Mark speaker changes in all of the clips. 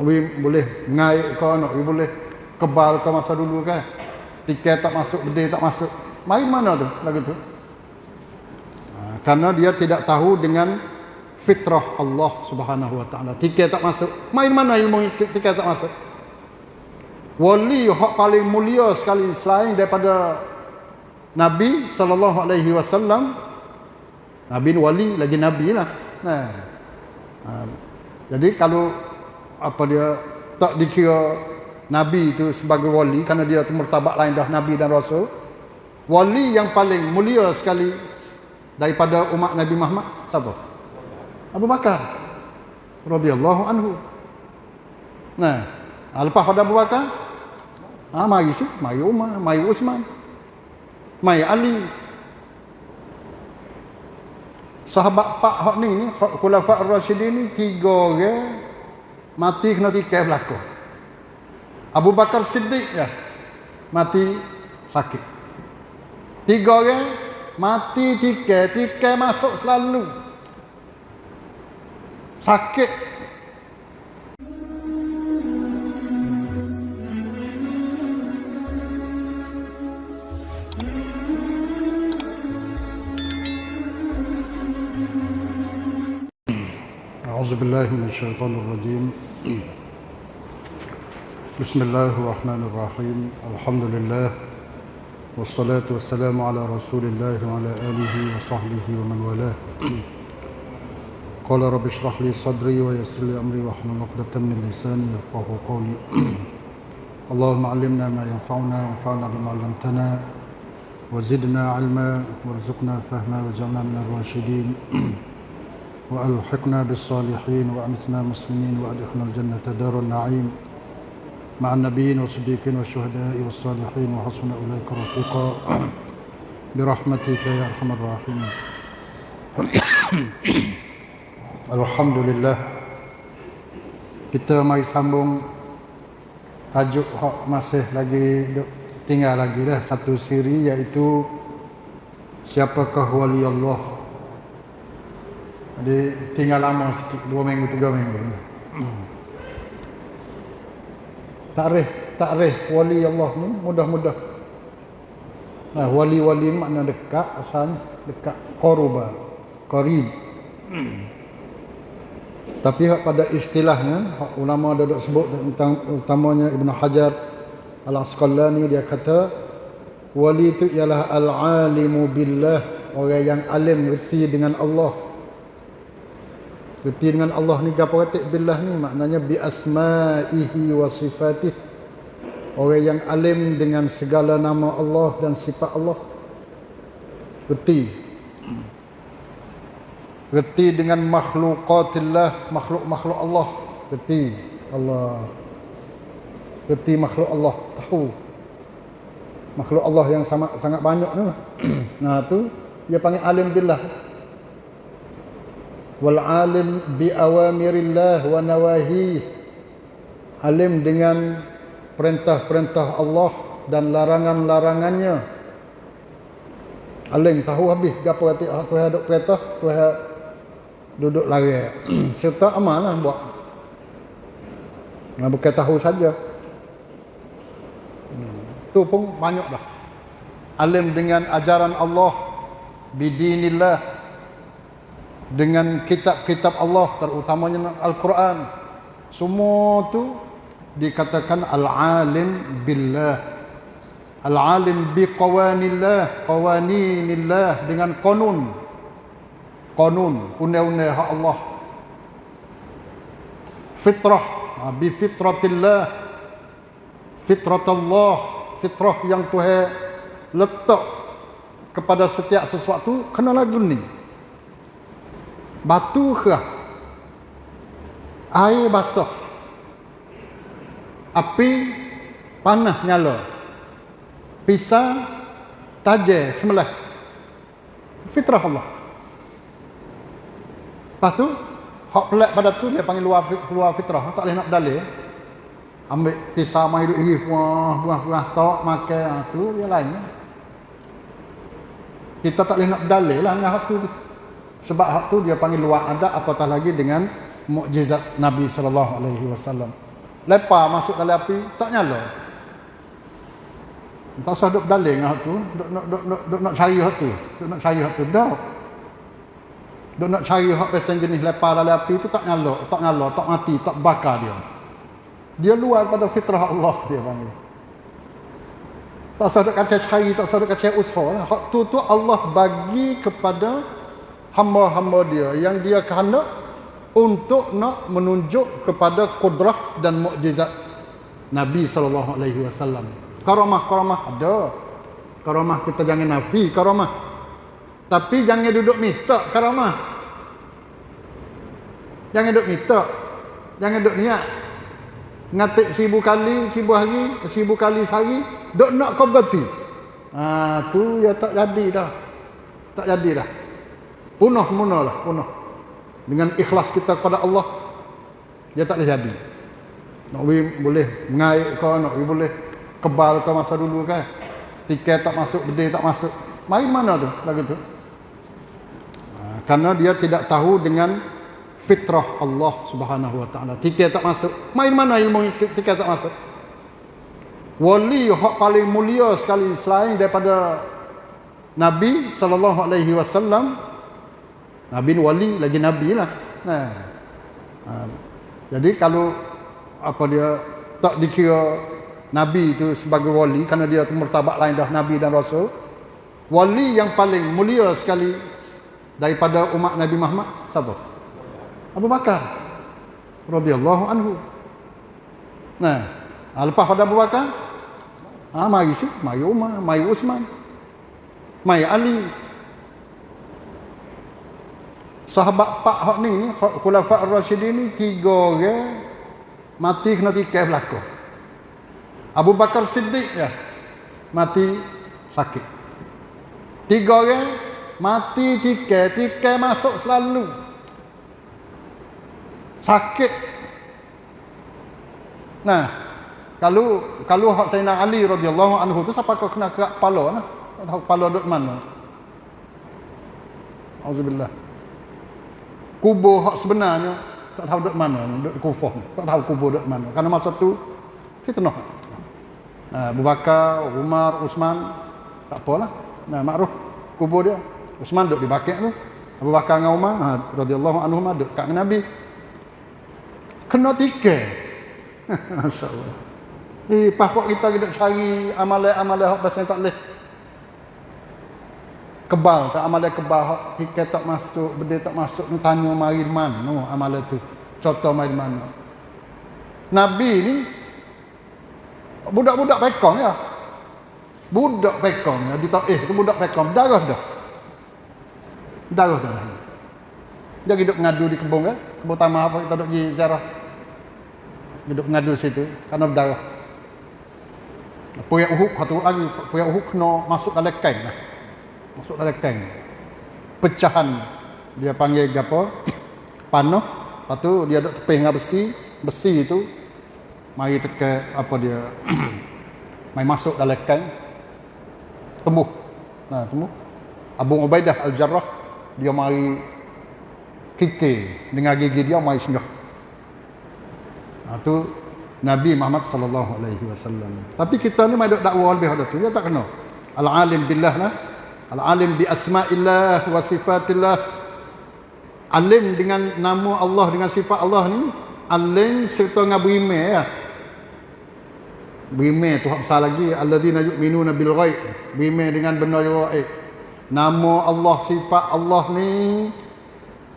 Speaker 1: Nak pergi boleh mengaik kau, nak pergi boleh kebal kau masa dulu kan. Tiket tak masuk, bedil tak masuk. Main mana tu lagu tu? Ha, karena dia tidak tahu dengan fitrah Allah Subhanahu wa taala. Tiket tak masuk. Main mana ilmu tiket tak masuk? Wali yang paling mulia sekali selain daripada Nabi sallallahu alaihi wasallam Nabi wali lagi nabi lah. Nah. Ha, jadi kalau apa dia tak dikira nabi itu sebagai wali kerana dia tu martabat lain dah nabi dan rasul. Wali yang paling mulia sekali daripada umat Nabi Muhammad siapa? Abu Bakar radhiyallahu anhu. Nah, ha, lepas pada Abu Bakar, ah mari sih, mari Umar, mari Utsman, mari Ali, sahabat pak hak ni ni khulafa ar-rasyidin ni tiga orang mati kena tikai berlaku Abu Bakar Siddiq ya mati sakit tiga orang mati tikai tikai masuk selalu sakit أعوذ بالله من الشيطان الرجيم بسم الله الرحمن الرحيم الحمد لله والصلاة والسلام على رسول الله وعلى آله وصحبه ومن والاه قال رب اشرح لي صدري ويسر لي أمري واحلل عقدة من لساني يفقه قولي اللهم علمنا ما ينفعنا وانفعنا بما علمتنا وزدنا علما وارزقنا فهما واجعلنا من الراشدين وألحقنا بالصالحين وأمتنا مسلمين وأدخلنا الجنة دار النعيم مع النبيين والصديقين والشهداء والصالحين وحسن أولئك رفيقا برحمتك يا أرحم الراحمين Alhamdulillah kita mari sambung tajuk hak masih lagi tinggal lagi dah satu siri iaitu siapakah wali Allah jadi tinggal lama sikit, dua minggu, tiga minggu. Takrih, takrih wali Allah ni mudah-mudah. Nah, wali-wali makna dekat asalnya, dekat koruba, korib. Tapi pada istilahnya, ulama ada dok sebut tentang utamanya Ibn Hajar Al-Asqalani dia kata wali itu ialah al-alimu billah, orang yang alim reti dengan Allah. Reti dengan Allah ni gapo kata billah ni maknanya bi asma'ihi wa sifatih. Orang yang alim dengan segala nama Allah dan sifat Allah. Reti. Reti dengan makhlukatillah, makhluk-makhluk Allah. Reti Allah. Reti makhluk Allah, tahu. Makhluk Allah yang sangat sangat banyak ni. nah tu dia panggil alim billah wal alim bi awamirillah wa nawahi alim dengan perintah-perintah Allah dan larangan-larangannya. Alim tahu habis gapo kata aku ada perintah Tuhan duduk lari. Serta amanah buat. Nah, bukan tahu saja. Hmm. tu pun banyak dah alim dengan ajaran Allah bidinillah dengan kitab-kitab Allah terutamanya Al-Quran. Semua tu dikatakan al-alim billah. Al-alim bi qawanillah qawaninillah dengan qanun. Qanun undang-undang hak Allah. Fitrah ha, bi fitratillah fitrat Allah fitrah yang Tuhan letak kepada setiap sesuatu kena lagu ni batu ke air basah. Api panah nyala. Pisah tajam semelah. Fitrah Allah. Lepas tu hak pelik pada tu dia panggil luar, luar fitrah. Tak boleh nak dalil ambil pisah mai duk iri buah buah buah tok makan. Ha, tu dia lain. Kita tak boleh nak dalil lah dengan hak tu sebab hak tu dia panggil luar adat apatah lagi dengan mukjizat Nabi sallallahu alaihi wasallam. Lepas masuk dalam api, tak nyala. Tak usah duk berdaling hak tu, duk nak duk, duk, duk nak cari hak tu. Duk nak cari hak tu. Dah. Duk nak cari hak pesen jenis lepas dalam api tu tak nyala, tak nyala, tak mati, tak bakar dia. Dia luar pada fitrah Allah dia panggil. Tak usah duk kacau cari, tak usah duk kacau usaha lah. Hak tu tu Allah bagi kepada hamba-hamba dia yang dia kehendak untuk nak menunjuk kepada kudrah dan mukjizat Nabi sallallahu alaihi wasallam. Karamah-karamah ada. Karamah kita jangan nafi karamah. Tapi jangan duduk minta karamah. Jangan duduk minta. Jangan duduk niat. Ngatik seribu kali, seribu hari, seribu kali sehari. Duk nak kau berarti. Ha, tu ya tak jadi dah. Tak jadi dah. Punuh munah lah, punuh. Dengan ikhlas kita kepada Allah, dia tak boleh jadi. Nak boleh mengaik kau, nak boleh kebal kau masa dulu kan tiket tak masuk bedil tak masuk. Main mana tu lagu tu? Ha, karena dia tidak tahu dengan fitrah Allah Subhanahu wa taala. Tiket tak masuk. Main mana ilmu tiket tak masuk? Wali hak paling mulia sekali selain daripada Nabi sallallahu alaihi wasallam Nabi wali lagi nabi lah nah ha. jadi kalau apa dia tak dikira Nabi itu sebagai wali kerana dia mertabak lain dah Nabi dan Rasul. Wali yang paling mulia sekali daripada umat Nabi Muhammad siapa? Abu Bakar radhiyallahu anhu. Nah, ah, lepas pada Abu Bakar, ah mari si, mari Umar, mari Uthman, mari Ali. Sahabat pak hak ni ni khulafa ar-rasyidin ni tiga orang mati kena tikai belakang. Abu Bakar Siddiq ya mati sakit. Tiga orang mati tiga, tiga masuk selalu. Sakit. Nah, kalau kalau hak Sayyidina Ali radhiyallahu anhu tu siapa kau kena kerak kepala nah? Tak tahu kepala duduk mana. Auzubillah. Kubur hak sebenarnya tak tahu duduk mana, duduk kufur. Tak tahu kubur duduk mana. Karena masa tu fitnah. Nah, Abu Bakar, Umar, Uthman tak apalah. Nah, makruh kubur dia. Uthman duduk di bakit tu. Abu Bakar dengan Umar ha, radhiyallahu anhu duduk kat Nabi. Kena tikai. Masya-Allah. Eh, passport kita kita cari amalan-amalan hak pasal tak boleh kebal tak amalan kebal tiket tak masuk benda tak masuk ni tanya mari mana no, amalan tu. Contoh mari mana Nabi ni budak-budak pekong ya. Budak pekong ya ditahu eh tu budak pekong darah dah. Darah dah dia hidup ngadu di kebun kan? Kebun tamah apa kita duduk di ziarah. Hidup ngadu situ karena berdarah. Puyak uhuk satu lagi puyak uhuk kena masuk dalam kain lah. Masuk dalam kain pecahan dia panggil apa? Panah lepas tu dia duduk tepih dengan besi. Besi itu mari teka apa dia mai masuk dalam kain tembus nah tembus Abu Ubaidah Al-Jarrah dia mari kikir dengan gigi dia mari singgah. Nah, tu Nabi Muhammad sallallahu alaihi wasallam. Tapi kita ni mai dok dakwah lebih pada tu. Dia tak kena al-alim billah lah al-alim bi asma'illah wa sifatillah alim dengan nama Allah dengan sifat Allah ni alim serta dengan berimeh ya Berimeh tu hak besar lagi alladzina yu'minuna bil ghaib. Berimeh dengan benda yang gaib. Nama Allah sifat Allah ni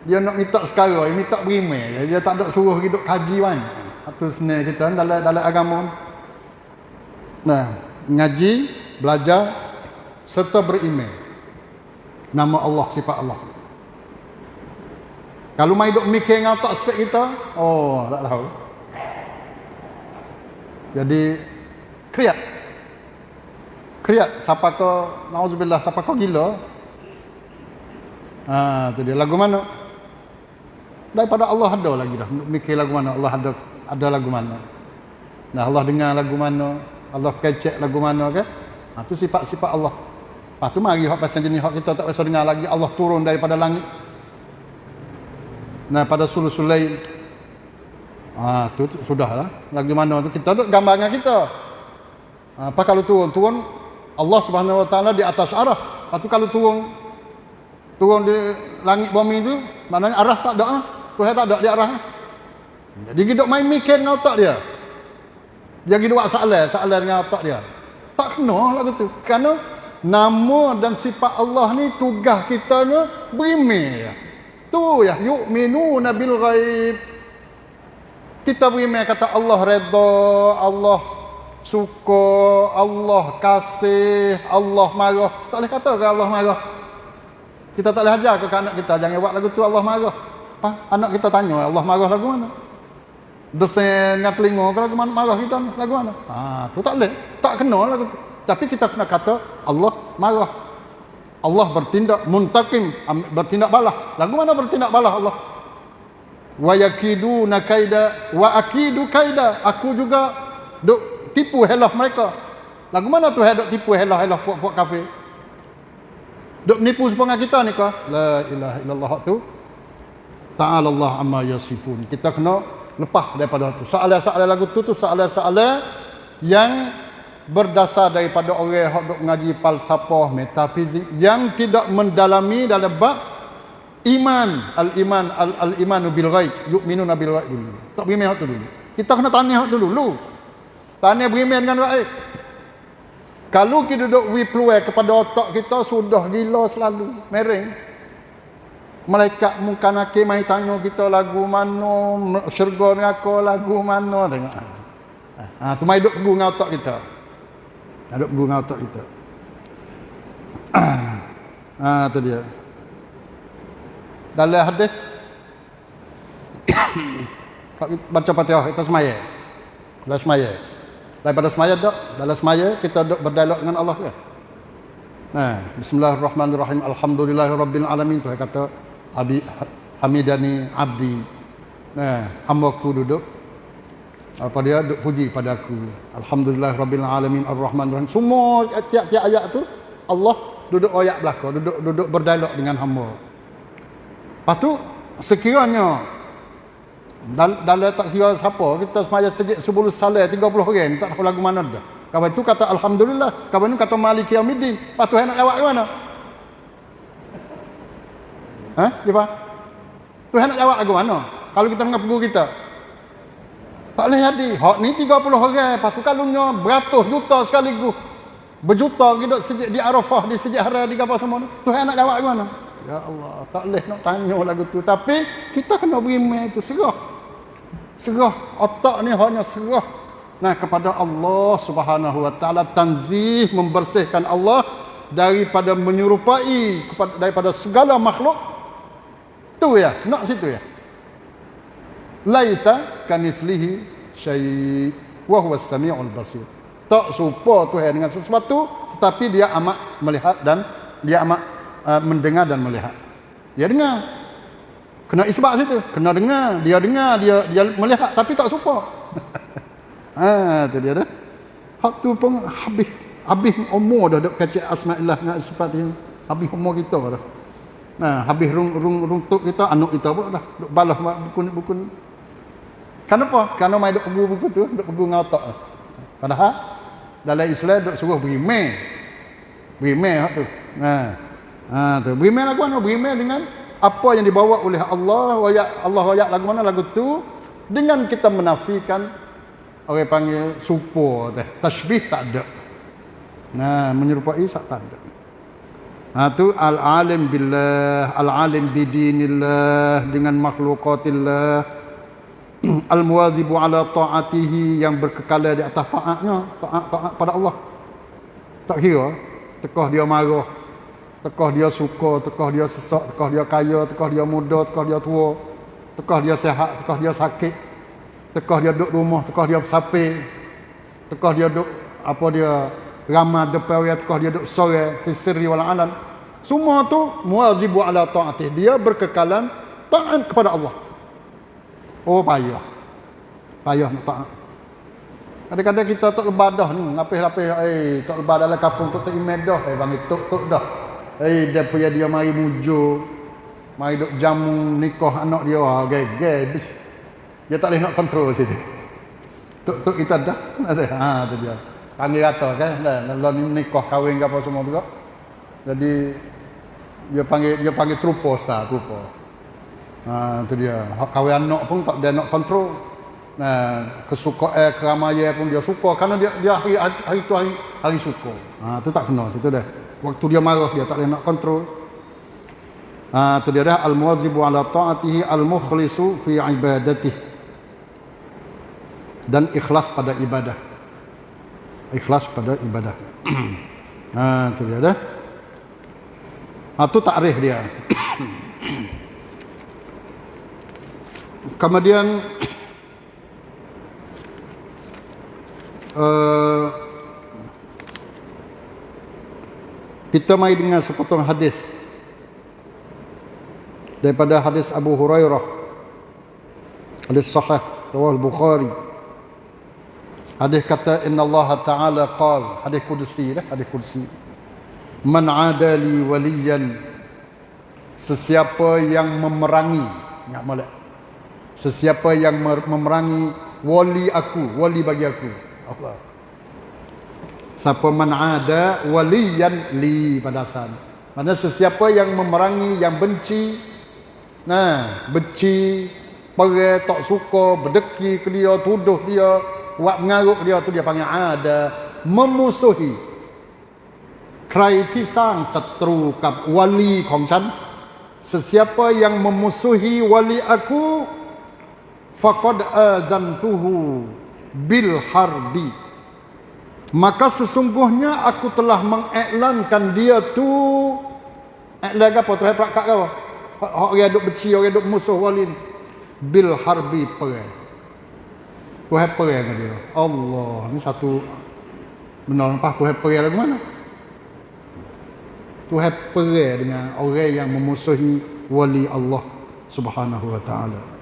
Speaker 1: dia nak minta sekarang, dia minta berimeh. Dia tak ada suruh hidup kaji kan. Itu senang kita dalam dalam agama. Nah, ngaji, belajar serta berimeh. Nama Allah sifat Allah. Kalau mai duk mikir ngau tak spek kita, oh tak tahu. Jadi kriat. Kriat siapa ke nauzubillah siapa ke gila? Ha tu dia. Lagu mana? Daripada Allah ada lagi dah. Mikir lagu mana? Allah ada ada lagu mana? Nah Allah dengar lagu mana? Allah kecek lagu mana ke? Ha tu sifat-sifat Allah Lepas tu mari hak pasal jenis hak kita tak biasa dengar lagi Allah turun daripada langit. Nah pada sulusul lail Ah, tu, tu sudahlah. Lagi mana tu kita tu gambaran kita. Ah, apa kalau turun turun Allah Subhanahu Wa Taala di atas arah. Lepas tu kalau turun turun di langit bumi tu maknanya arah tak ada ah. Tuhan tak ada di arah. ah. Jadi hidup main mikir dengan otak dia. Dia pergi buat soalan, soalan dengan otak dia. Tak kena lagu tu. Kerana nama dan sifat Allah ni tugas kitanya berimeh. Tu ya, yu'minuna bil ghaib. Kita berimeh kata Allah redha, Allah suka, Allah kasih, Allah marah. Tak boleh kata ke Allah marah. Kita tak boleh ajar ke anak kita jangan buat lagu tu Allah marah. Ha? Anak kita tanya Allah marah lagu mana? Dosen dengan telinga kalau lagu mana marah kita ni lagu mana? Ha, tu tak boleh. Tak kena lagu tu. Tapi kita kena kata Allah marah. Allah bertindak muntakim, bertindak balah. Lagu mana bertindak balah Allah? Wa yakiduna kaida wa akidu kaida. Aku juga duk tipu helah mereka. Lagu mana tu duk tipu helah-helah puak-puak kafir? Duk menipu sepengang kita ni kah? La ilaha illallah tu. Ta'ala Allah amma yasifun. Kita kena lepas daripada tu. Soalan-soalan lagu tu tu soalan-soalan yang berdasar daripada orang yang duk mengaji falsafah, metafizik yang tidak mendalami dalam bab iman, al-iman, al-imanu bil ghaib, yu'minuna bil ghaib dulu. Tak beriman hak tu dulu. Kita kena tanya hak dulu. dulu. Tanya beriman dengan baik. Kalau kita duduk we peluang kepada otak kita sudah gila selalu, mereng. Malaikat muka nakir mai tanya kita lagu mana, syurga neraka lagu mana tengok. Ha, tu mai duk pegu dengan otak kita. Ha, pegu dengan otak kita. ha, tu dia. Dalam hadis baca Fatihah kita semaya. Dalam semaya. Daripada semaya dok, dalam semaya kita dok berdialog dengan Allah ke? Nah, bismillahirrahmanirrahim. Alhamdulillahirabbil alamin tu kata Abi Hamidani Abdi. Nah, hamba-ku duduk apa dia duk puji pada aku. Alhamdulillahirabbil alamin arrahmanirrahim. Semua tiap-tiap ayat tu Allah duduk ayat belaka, duduk duduk berdialog dengan hamba. Lepas tu sekiranya dal- tak kira siapa kita semaya sejak sebelum salat 30 orang tak tahu lagu mana dah. Kawan itu kata alhamdulillah, kawan itu kata maliki yaumiddin. Lepas tu nak jawab ke mana? Ha? Siapa? Tuhan nak jawab lagu mana? Kalau kita dengar pegur kita. Tak boleh jadi. Hak ni 30 orang. Lepas tu kalungnya beratus juta sekaligus. Berjuta hidup sejak di Arafah, di sejak hari di kapal semua ni. Tuhan nak jawab ke mana? Ya Allah, tak boleh nak tanya lagu tu. Tapi kita kena beriman itu. Serah. Serah. Otak ni hanya serah. Nah, kepada Allah subhanahu wa ta'ala. Tanzih membersihkan Allah daripada menyerupai kepada, daripada segala makhluk. Tu ya, nak situ ya. Laisa kanithlihi syai' wa huwa as-sami'ul basir. Tak serupa Tuhan dengan sesuatu tetapi dia amat melihat dan dia amat uh, mendengar dan melihat. Dia dengar. Kena isbat situ. Kena dengar, dia dengar, dia dia melihat tapi tak serupa. ha, tu dia dah. Hak tu pun habis habis umur dah duk kacau asmaillah dengan sifat dia. Habis umur kita dah. Nah, habis rung rung runtuk kita, anak kita pun dah balas buku-buku ni. Kenapa? Kerana mai duk pegu buku tu, duk pegu dengan otak. Padahal dalam Islam duk suruh berimeh. Berimeh hak tu. Nah. Ha tu. Berimeh lagu mana? Berimeh dengan apa yang dibawa oleh Allah, ayat Allah ayat lagu mana lagu tu dengan kita menafikan orang panggil supo teh. Tashbih tak ada. Nah, menyerupai tak ada. Ha tu al-alim billah, al-alim bidinillah dengan makhlukatillah al-muwazibu ala ta'atihi yang berkekala di atas taatnya taat taat pada Allah tak kira tekah dia marah tekah dia suka tekah dia sesak tekah dia kaya tekah dia muda tekah dia tua tekah dia sihat tekah dia sakit tekah dia duduk rumah tekah dia bersapir tekah dia duduk apa dia ramah depan orang tekah dia duduk sore fi sirri wal alan semua tu muwazibu ala ta'atihi dia berkekalan taat kepada Allah Oh payah. Payah nak taat. Kadang-kadang kita tak lebadah ni, lapis-lapis eh tak lebah dalam kampung tu tak imed dah, eh bang tok tok dah. Eh dia punya dia mari mujo. Mari duk jamu nikah anak dia, ah gege. Dia tak boleh nak kontrol situ. Tok tok kita dah. Ha tu dia. Panggil rata kan. Dah lalu ni nikah kahwin ke apa semua juga. Jadi dia panggil dia panggil trupo star trupo. Ha tu dia. Hak kahwin anak pun tak dia nak kontrol. Nah, kesukaan eh, keramaian pun dia suka kerana dia dia hari hari tu hari hari suka. Ha tu tak kena situ dah. Waktu dia marah dia tak boleh nak kontrol. Ha tu dia dah al-muwazzibu ala ta'atihi al-mukhlisu fi ibadatihi dan ikhlas pada ibadah ikhlas pada ibadah ha tu dia dah ha tu takrif dia kemudian uh, kita mai dengan sepotong hadis daripada hadis Abu Hurairah. Hadis sahih rawah Bukhari. Hadis kata inna Allah Ta'ala qal hadis kursi lah hadis kursi man adali waliyan sesiapa yang memerangi ingat molek sesiapa yang memerangi wali aku wali bagi aku. Allah. Siapa man ada waliyan li pada mana sesiapa yang memerangi yang benci nah benci pergi tak suka berdeki ke dia tuduh dia buat mengaruk dia tu dia panggil ada memusuhi. Kritisan setru kap wali kongchan. Sesiapa yang memusuhi wali aku faqad adzantuhu bil harbi. Maka sesungguhnya aku telah mengiklankan dia tu. Iklan apa? Tu hebat kat kau orang duk beci orang duk musuh wali bil harbi perang. Tu happy yang dia. Allah, ni satu benar. Lepas tu happy lagu mana? Tu happy dengan orang yang memusuhi wali Allah Subhanahu wa taala.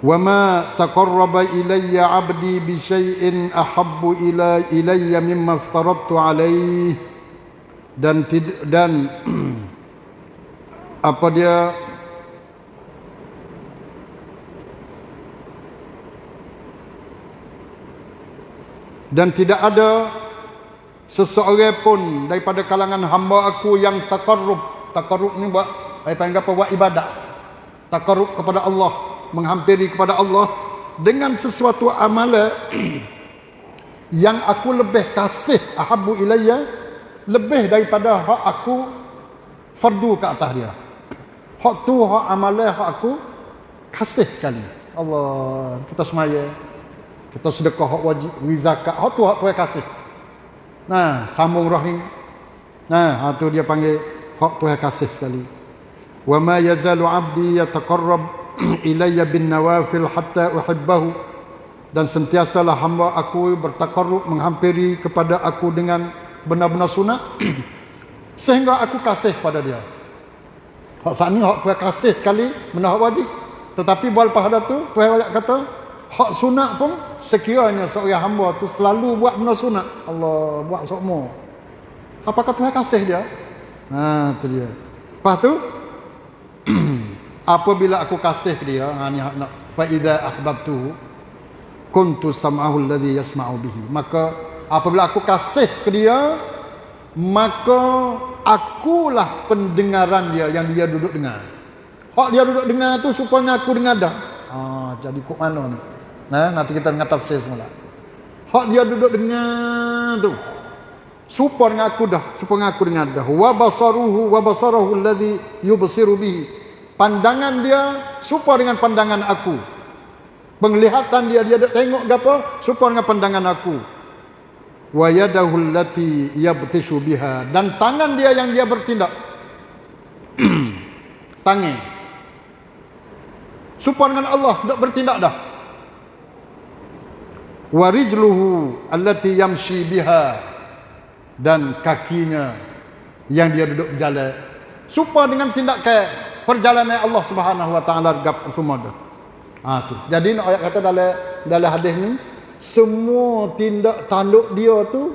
Speaker 1: Taqarraba ilayya 'abdi bi syai'in ahabbu ila ilayya mimma aftaradtu alayhi dan dan apa dia? Dan tidak ada seseorang pun daripada kalangan hamba aku yang takarrub takarrub ni buat saya panggil apa? Buat ibadat. Takarrub kepada Allah menghampiri kepada Allah dengan sesuatu amalan yang aku lebih kasih ahabu ilayya lebih daripada hak aku fardu ke atas dia. Hak tu hak amalan hak aku kasih sekali. Allah kita semaya kita sedekah hak wajib wi zakat. Hak tu hak tuai kasih. Nah sambung rahim. Nah hak tu dia panggil hak tuai kasih sekali. Wa ma yazalu abdi yataqarrab ilayya bin nawafil hatta uhibbahu. Dan sentiasalah hamba aku bertakarrub menghampiri kepada aku dengan benar-benar sunat. Sehingga aku kasih pada dia. Hak saat ni hak tuai kasih sekali benar wajib. Tetapi buat pada tu tuai kata hak sunat pun sekiranya seorang hamba tu selalu buat benda sunat. Allah buat semua apakah Tuhan kasih dia? Ha tu dia. Lepas tu apabila aku kasih dia ha ni nak fa idza ahbabtu kuntu sam'ahu alladhi yasma'u bihi maka apabila aku kasih ke dia maka akulah pendengaran dia yang dia duduk dengar hak dia duduk dengar tu supaya aku dengar dah ha jadi kok mana ni Nah, nanti kita dengar tafsir semula. Hak dia duduk dengan tu. Supaya aku dah, supaya aku dengan dah. Wa basaruhu wa basarahu alladhi yubsiru bihi. Pandangan dia supaya dengan pandangan aku. Penglihatan dia dia tengok gapo supaya dengan pandangan aku. Wa yadahu allati yabtishu biha dan tangan dia yang dia bertindak. Tangan. Supaya dengan Allah dak bertindak dah warijluhu allati yamshi biha dan kakinya yang dia duduk berjalan supaya dengan tindakan perjalanan Allah Subhanahu wa taala gap semua dah ha tu jadi nak ayat kata dalam dalam hadis ni semua tindak tanduk dia tu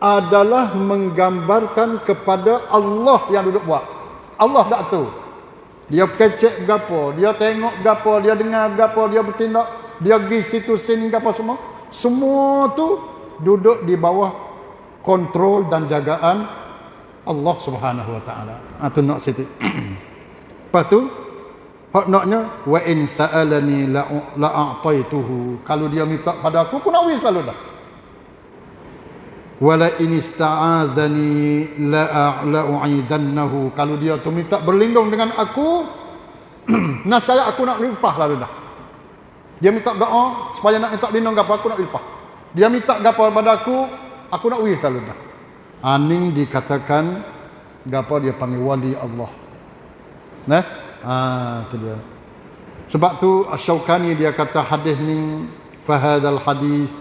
Speaker 1: adalah menggambarkan kepada Allah yang duduk buat Allah tak tu Dia kecek gapo, dia tengok gapo, dia dengar gapo, dia bertindak, dia pergi situ sini gapo semua. Semua tu duduk di bawah kontrol dan jagaan Allah Subhanahu wa taala. Ah tu nak situ. Lepas tu hak naknya wa in sa'alani la la'ataituhu. Kalau dia minta pada aku, aku nak wis selalu dah. Wala in ista'adzani la. Kalau dia tu minta berlindung dengan aku, nasaya aku nak limpah lalu dah. Dia minta doa supaya nak minta lindung gapo aku nak limpah. Dia minta gapo pada aku, aku nak wis selalu dah. Aning dikatakan gapo dia panggil wali Allah. Nah, ah tu dia. Sebab tu Asy-Syaukani dia kata hadis ni fahadal hadis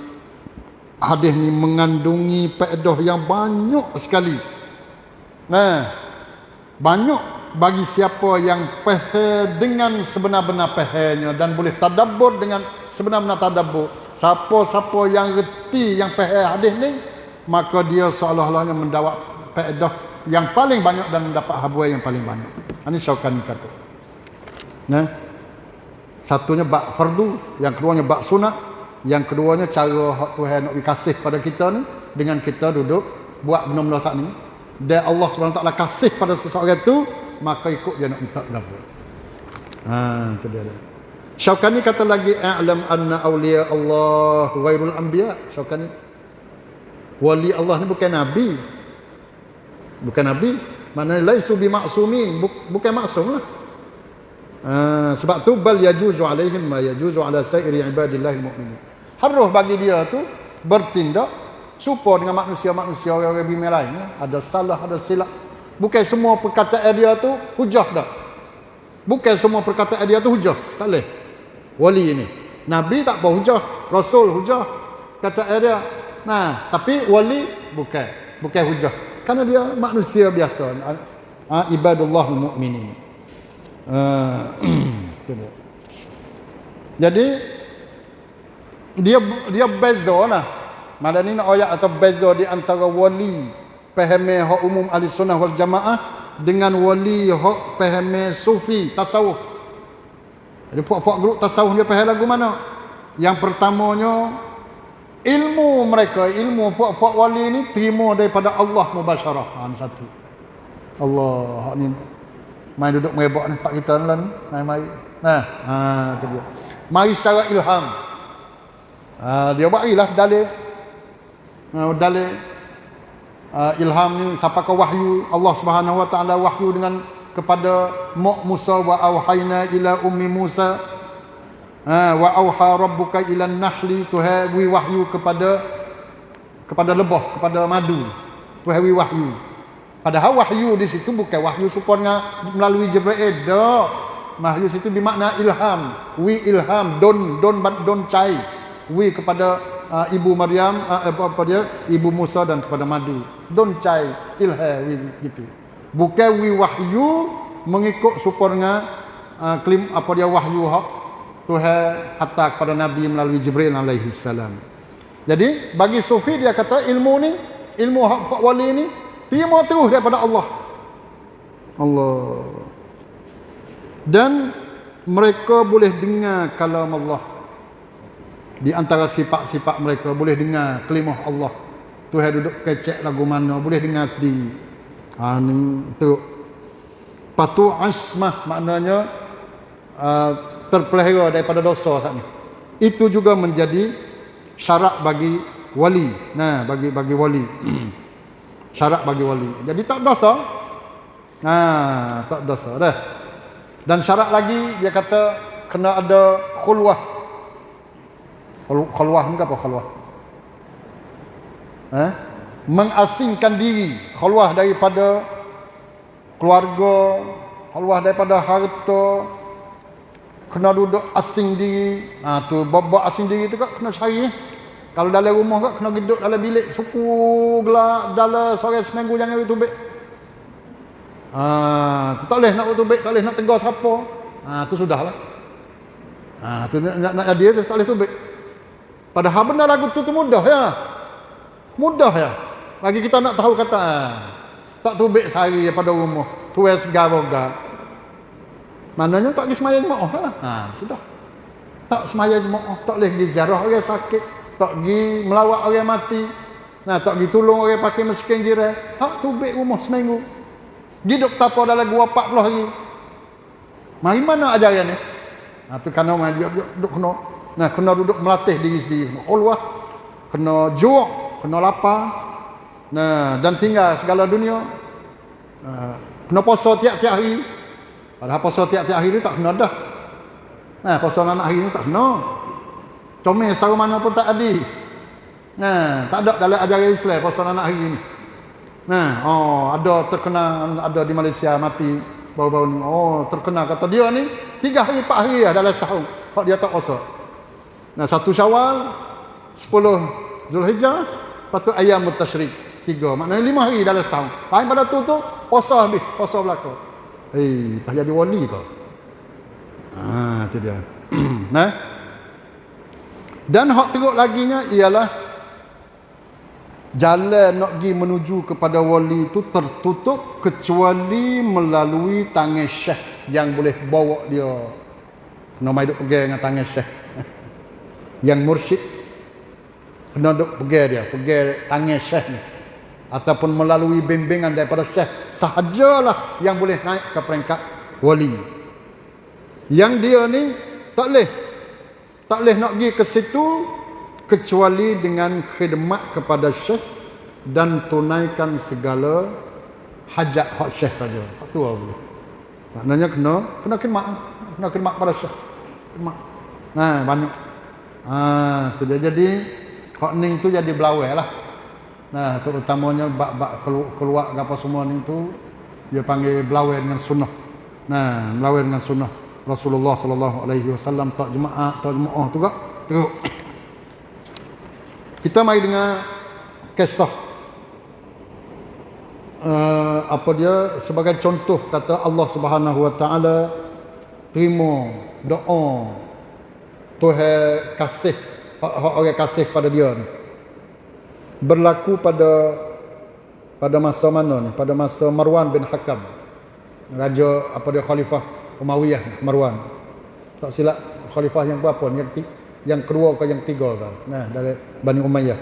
Speaker 1: hadis ni mengandungi faedah yang banyak sekali. Nah, banyak bagi siapa yang faham dengan sebenar-benar fahamnya dan boleh tadabbur dengan sebenar-benar tadabbur. Siapa-siapa yang reti yang faham hadis ni, maka dia seolah-olahnya mendapat faedah yang paling banyak dan mendapat habuai yang paling banyak. Ini Syaukani kata. Nah. Satunya bab fardu, yang keduanya bab sunat, yang keduanya cara hak Tuhan nak dikasih pada kita ni dengan kita duduk buat benda-benda saat ni. Dan Allah SWT kasih pada seseorang itu, maka ikut dia nak minta gapo. Ha, itu dia. Syaukani kata lagi a'lam anna awliya Allah ghairul anbiya. Syaukani wali Allah ni bukan nabi. Bukan nabi, mana laisu bi maksumi, bukan maksum lah. Uh, sebab tu bal yajuzu alaihim ma yajuzu ala sairi ibadillahil mu'minin. Harus bagi dia tu bertindak supaya dengan manusia-manusia orang bumi lain ya. ada salah ada silap. Bukan semua perkataan dia tu hujah dah. Bukan semua perkataan dia tu hujah. Tak boleh. Wali ini. Nabi tak apa hujah, rasul hujah. Kata dia. Nah, tapi wali bukan. Bukan hujah. Karena dia manusia biasa. Ha, ibadullah mu'minin. Ah, Jadi dia dia beza lah. Malah ni ayat atau beza di antara wali pahami hak umum ahli sunnah wal jamaah dengan wali hak pahami sufi tasawuf. Jadi puak-puak grup tasawuf dia faham lagu mana? Yang pertamanya ilmu mereka, ilmu puak-puak wali ni terima daripada Allah mubasyarah. Ha, satu. Allah ni Main duduk merebak ni pak kita lan mai-mai. Nah, ha tu dia. Mari secara ilham. Ha, dia barilah dalil. Ha, dalil uh, ilham ni siapa ke wahyu Allah Subhanahu wa taala wahyu dengan kepada Mak Musa wa auhayna ila ummi Musa ha, wa auha rabbuka ila nahli tuha wahyu kepada kepada lebah kepada madu tuha wahyu Padahal wahyu di situ bukan wahyu supaya melalui Jibril. Tak. Wahyu situ bermakna ilham. Wi ilham. Don don don cai. Wi kepada uh, ibu Maryam uh, apa, apa dia? Ibu Musa dan kepada Madu. Don cai ilham wi gitu. Bukan wi wahyu mengikut supaya uh, klim apa dia wahyu hak Tuhan hatta kepada Nabi melalui Jibril alaihi salam. Jadi bagi sufi dia kata ilmu ni ilmu hak wali ni Terima terus daripada Allah. Allah. Dan mereka boleh dengar kalam Allah. Di antara sifat-sifat mereka boleh dengar kelimah Allah. Tuhan duduk kecek lagu mana boleh dengar sendiri. Ha ni tu. Patu asmah maknanya uh, terpelihara daripada dosa saat ni. Itu juga menjadi syarat bagi wali. Nah, bagi bagi wali. syarat bagi wali. Jadi tak dosa. Ha, tak dosa dah. Dan syarat lagi dia kata kena ada khulwah. Khulwah ni apa khulwah? Ha? Mengasingkan diri, khulwah daripada keluarga, khulwah daripada harta, kena duduk asing diri. Ha tu bab asing diri tu kan kena cari. Kalau dalam rumah kak kena duduk dalam bilik suku gelak dalam sore seminggu jangan bertubik. Ah, tu tak boleh nak bertubik, tak boleh nak tegur siapa. Ah, tu sudahlah. Ah, tu nak nak dia tu tak boleh tubik. Padahal benar lagu tu tu mudah ya. Mudah ya. Bagi kita nak tahu kata ah, tak tubik sehari daripada rumah. Tu yang segar boga. Maknanya tak pergi semayang jemaah lah. Ha, sudah. Tak semayang jemaah, tak boleh pergi ziarah orang sakit, tak pergi melawat orang mati. Nah, tak pergi tolong orang pakai miskin jiran, tak tubik rumah seminggu. Hidup tapa dalam gua 40 hari. Mari mana ajaran ni? Ha, tu kena mai duduk, duduk, kena. Nah, kena duduk melatih diri sendiri. Allah kena juak, kena lapar. Nah, dan tinggal segala dunia. Uh, kena puasa tiap-tiap hari. Padahal puasa tiap-tiap hari ni tak kena dah. Nah, puasa anak hari ni tak kena. Comel setara mana pun tak ada. Nah, tak ada dalam ajaran Islam puasa anak hari ni. Nah, oh, ada terkena ada di Malaysia mati baru-baru ni. Oh, terkena kata dia ni tiga hari, empat hari lah dalam setahun. Kalau dia tak puasa. Nah, satu syawal, sepuluh Zulhijjah, lepas tu ayam mutashrik. Tiga. Maknanya lima hari dalam setahun. Lain pada tu tu, puasa habis. Puasa belakang. Eh, hey, jadi wali kau. Ah, itu dia. nah. Dan hak teruk laginya ialah jalan nak pergi menuju kepada wali itu tertutup kecuali melalui tangan syekh yang boleh bawa dia. Kena mai duk pegang dengan tangan syekh. yang mursyid kena duk pegang dia, pegang tangan syekh ni. Ataupun melalui bimbingan daripada syekh sahajalah yang boleh naik ke peringkat wali. Yang dia ni tak boleh tak boleh nak pergi ke situ kecuali dengan khidmat kepada syekh dan tunaikan segala hajat hak syekh saja. Tak tu boleh. Maknanya kena kena khidmat, kena khidmat pada syekh. Khidmat. Nah, banyak. Ah, tu dia jadi hak ning tu jadi belawai lah. Nah, terutamanya bab-bab keluar apa semua ni tu dia panggil belawai dengan sunnah. Nah, belawai dengan sunnah. Rasulullah sallallahu alaihi wasallam tak jemaah tak jemaah tu gak teruk kita mai dengan kisah uh, apa dia sebagai contoh kata Allah Subhanahu wa taala terima doa Tuhan kasih orang kasih pada dia ni berlaku pada pada masa mana ni pada masa Marwan bin Hakam raja apa dia khalifah Umayyah Marwan. Tak silap khalifah yang berapa ni? Yang, yang kedua ke yang tiga ke? Nah, dari Bani Umayyah.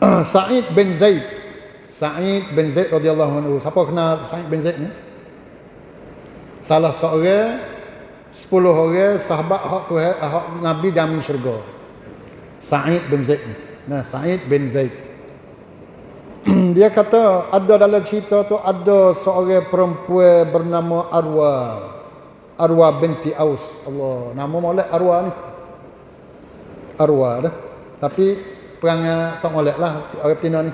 Speaker 1: Sa'id bin Zaid. Sa'id bin Zaid radhiyallahu anhu. Siapa kenal Sa'id bin Zaid ni? Salah seorang sepuluh orang sahabat hak Tuhan hak Nabi jamin syurga. Sa'id bin Zaid ni. Nah, Sa'id bin Zaid. dia kata ada dalam cerita tu ada seorang perempuan bernama Arwa. Arwa binti Aus. Allah, nama molek Arwa ni. Arwa dah. Tapi perangai tak molek lah orang betina ni.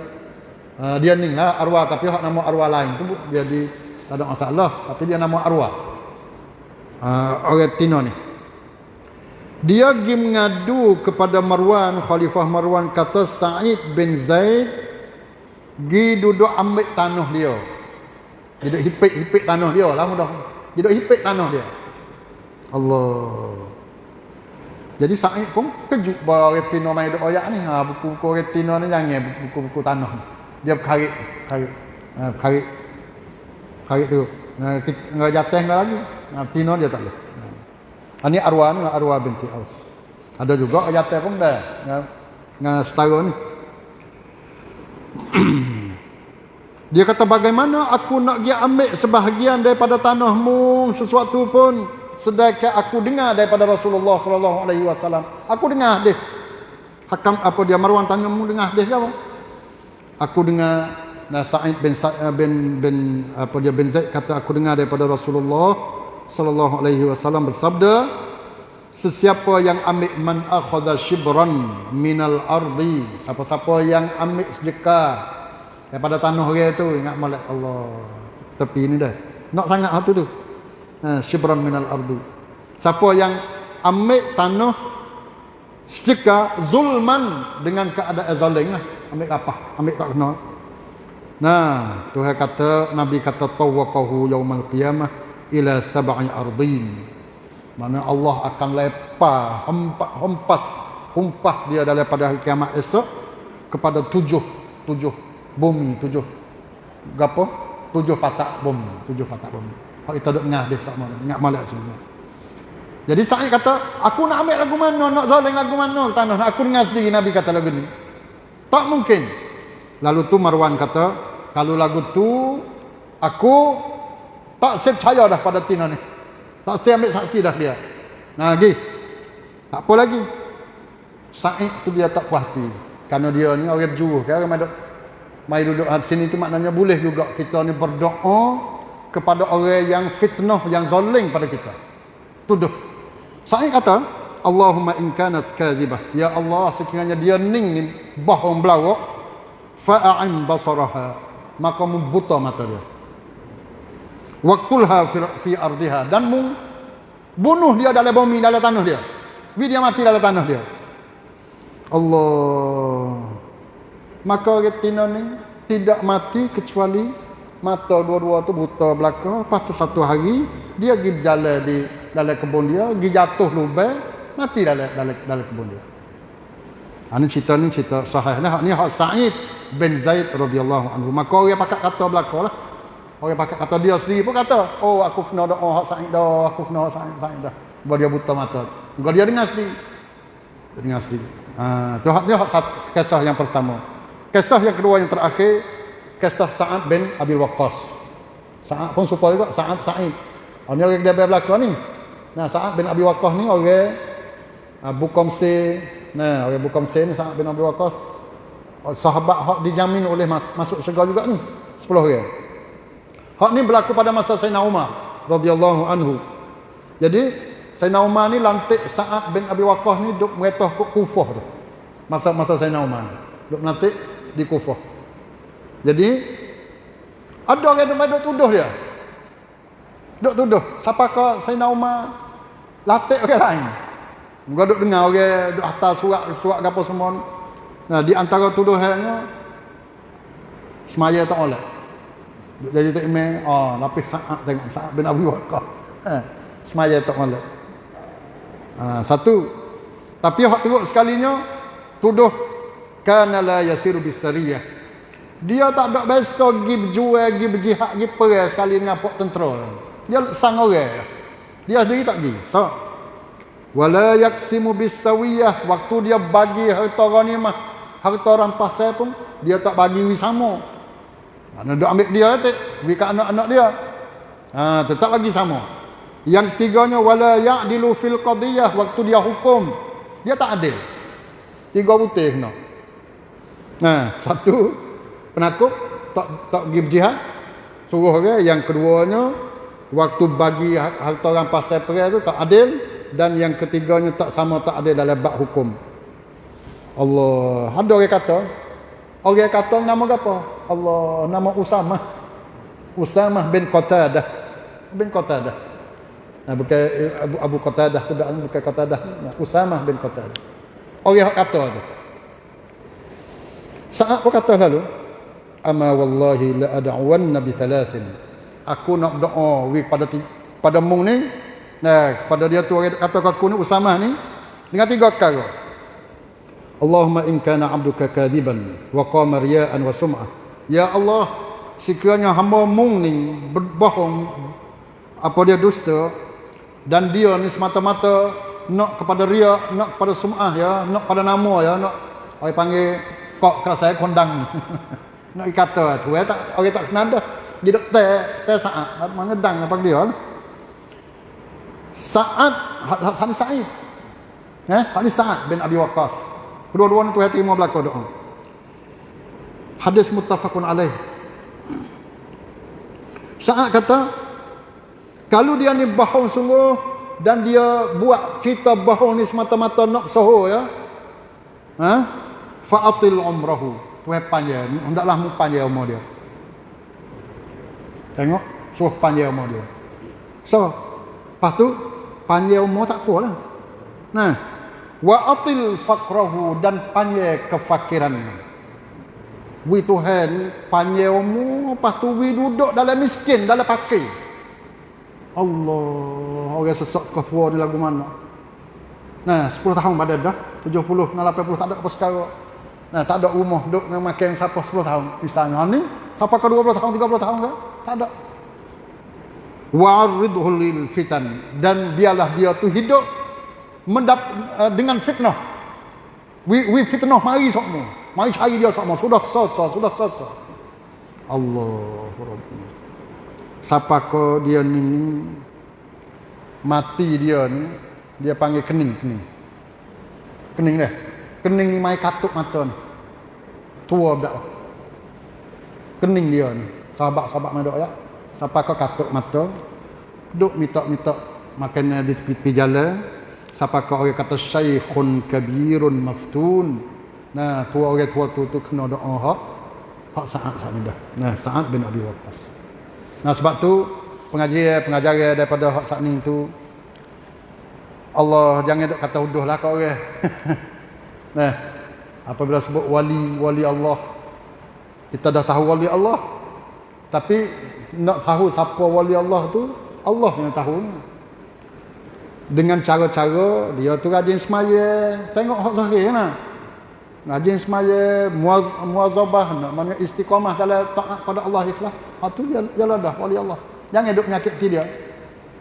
Speaker 1: Uh, dia ni lah Arwa tapi hak nama Arwa lain tu jadi tak ada masalah tapi dia nama Arwa. Uh, orang betina ni. Dia pergi mengadu kepada Marwan, Khalifah Marwan kata Sa'id bin Zaid Gi duduk ambil tanah dia. Duduk hipik-hipik tanah dia lah mudah. Duduk hipik tanah dia. Allah. Jadi Sa'id pun kejut bahawa retina main duduk oyak ni. Ha, buku-buku retina ni jangan buku-buku tanah ni. Dia berkarik. Karik. Ha, karik. Karik tu. Ha, Enggak jatuh lagi. Ha, dia tak boleh. Ini arwah ni arwah binti Aus. Ada juga jatuh pun dah. Dengan setara ni. Dia kata bagaimana aku nak dia ambil sebahagian daripada tanahmu sesuatu pun sedangkan aku dengar daripada Rasulullah sallallahu alaihi wasallam. Aku dengar dia. Hakam apa dia Marwan tanya mu dengar dia apa? Aku dengar Nah, Sa'id bin Sa'id bin bin apa dia bin Zaid kata aku dengar daripada Rasulullah sallallahu alaihi wasallam bersabda sesiapa yang ambil man akhadha shibran minal ardi siapa-siapa yang ambil sedekah daripada tanah dia tu ingat molek Allah tepi ni dah. Nak sangat hatu tu. Ha shibran minal ardi. Siapa yang ambil tanah sedekah zulman dengan keadaan zalim lah. Ambil apa? Ambil tak kena. Nah Tuhan kata nabi kata tawaqahu yaumal qiyamah ila sab'i ardin mana Allah akan lepar hempas hempas humpah dia daripada hari kiamat esok kepada tujuh tujuh bumi tujuh gapo tujuh patak bumi tujuh patak bumi Hak kita duk ngah dia sama ingat malak semua. Jadi Sa'id kata, aku nak ambil lagu mana, nak zalim lagu mana tanah. Aku dengar sendiri Nabi kata lagu ni. Tak mungkin. Lalu tu Marwan kata, kalau lagu tu aku tak saya percaya dah pada Tina ni. Tak saya ambil saksi dah dia. Nah, lagi. Tak apa lagi. Sa'id tu dia tak puas hati. Kerana dia ni orang berjuruh. Kan? Orang mai duduk di sini tu maknanya boleh juga kita ni berdoa kepada orang yang fitnah, yang zalim pada kita. Tuduh. Sa'id kata, Allahumma in kanat kadhibah. Ya Allah, sekiranya dia ning ni bohong belawak, fa'a'im basaraha. Maka membuta mata dia. Waktulha fi, ardiha. Dan mu bunuh dia dalam bumi, dalam tanah dia. Biar dia mati dalam tanah dia. Allah. Maka retina ni tidak mati kecuali mata dua-dua tu buta belaka. Lepas satu hari, dia pergi berjalan di dalam kebun dia, pergi jatuh lubang, mati dalam, dalam, dalam kebun dia. Ini ha, cerita ni cerita sahih. Ini hak Sa'id bin Zaid radhiyallahu anhu. Maka orang pakat kata belaka lah. Orang pakat kata dia sendiri pun kata, oh aku kena doa hak Sa'id dah, aku kena Sa'id, Sa'id dah. Bahawa dia buta mata. Maka dia dengar sendiri. Dia dengar sendiri. Ha, tu dia hak kisah yang pertama. Kisah yang kedua yang terakhir, kisah Sa'ad bin Abil Waqqas. Sa'ad pun supaya juga Sa'ad Sa'id. Ini orang dia belakang ni. Nah, Sa'ad bin Abi Waqqas ni orang Abu Qamsi. Nah, orang Abu Qamsi ni Sa'ad bin Abi Waqqas. Sahabat hak dijamin oleh mas, masuk syurga juga ni. 10 orang. Hak ni berlaku pada masa Sayyidina Umar radhiyallahu anhu. Jadi Sayyidina Umar ni lantik Sa'ad bin Abi Waqqas ni duk meretah ke Kufah tu. Masa-masa Sayyidina Umar. Duk lantik di Kufah. Jadi ada orang yang duk tuduh dia. Duk tuduh. Siapa kau Sayyidina Umar latih orang lain. Muka duk dengar orang duk hantar surat surat apa semua ni. Nah, di antara tuduhannya semaya tak oleh. Jadi tak email, oh, lapis saat tengok saat bin Abi Waqqas. Ha, semaya tak oleh. Ha, satu. Tapi hak teruk sekalinya tuduh kana la yasiru bisariyah. Dia tak ada biasa pergi berjual, pergi berjihad, pergi perang sekali dengan pok tentera. Dia sang orang. Dia sendiri tak pergi. So, wala yaksimu bisawiyah waktu dia bagi harta ghanimah, harta rampasan saya pun dia tak bagi wisama. Mana dia ambil dia tu, bagi kat anak-anak dia. Ha, tetap lagi sama. Yang ketiganya wala ya'dilu fil qadiyah waktu dia hukum, dia tak adil. Tiga putih kena. Nah, satu penakut tak tak pergi berjihad. Suruh orang yang keduanya waktu bagi harta rampas separat tu tak adil dan yang ketiganya tak sama tak adil dalam bab hukum. Allah, ada orang kata orang kata nama apa? Allah, nama Usamah. Usamah bin Qatadah. Bin Qatadah. Nah, bukan Abu Abu Qatadah tu dah bukan Qatadah. Nah, Usamah bin Qatadah. Orang kata tu. Saat pun kata lalu, ama wallahi la ad'uwanna bi thalathin. Aku nak berdoa wi pada pada mung ni. Nah, pada dia tu orang kata aku ni Usamah ni dengan tiga perkara. Allahumma in kana 'abduka kadiban wa qama riya'an wa sum'ah. Ya Allah, sekiranya hamba mung ni berbohong apa dia dusta dan dia ni semata-mata nak kepada ria, nak kepada sum'ah ya, nak pada nama ya, nak orang panggil kok keras saya kondang. nak kata tu ya tak orang tak kenal dah. Dia dok teh teh saat mengedang apa dia. Saat Hasan Sa'id. Eh, Hasan Sa'ad bin Abi Waqqas. Kedua-dua ni Tuhan terima belaka doa. Hadis muttafaqun alaih. Saat kata kalau dia ni bohong sungguh dan dia buat cerita bohong ni semata-mata nak soho ya. Ha? Fa'atil umrahu. Tuhan panjang. Hendaklah mu panjang umur dia. Tengok. Suruh panjang umur dia. So. Lepas tu. Panjang umur tak apa lah. Nah. Wa'atil fakrahu. Dan panjang kefakiran. Wi Tuhan. Umur. Lepas tu. Wi duduk dalam miskin. Dalam pakai. Allah. Orang sesak kau tua di lagu mana. Nah, 10 tahun pada dah. 70, 80 tak ada apa sekarang. Nah, tak ada rumah duk dengan makan siapa 10 tahun. Misalnya ni, siapa ke 20 tahun, 30 tahun ke? Tak ada. wa'ridhu lil fitan dan biarlah dia tu hidup mendap, uh, dengan fitnah. We we fitnah mari semua mari cari dia semua sudah selesai sudah selesai. Allah Rabbi. Siapa dia ni mati dia ni dia panggil kening kening. Kening dah kening ni mai katuk mata ni. Tua dak kening dia ni. Sahabat-sahabat mana ya. Siapa katuk mata duk minta-minta makanan di tepi-tepi jalan siapa ko orang kata syaikhun kabirun maftun. Nah tua orang tua tu tu kena doa hak. Hak saat saat ni dah. Nah saat bin Abi Waqqas. Nah sebab tu pengajian pengajaran daripada hak saat ni tu Allah jangan duk kata uduh lah kau orang. Nah apabila sebut wali wali Allah kita dah tahu wali Allah. Tapi nak tahu siapa wali Allah tu Allah yang tahu dengan cara-cara dia tu rajin semaya. Tengok hak zahir nah rajin semaya muaz, muazabah nak mana istiqamah dalam taat pada Allah ikhlas. Hak tu dia jalan dah wali Allah. Jangan duk menyakiti dia.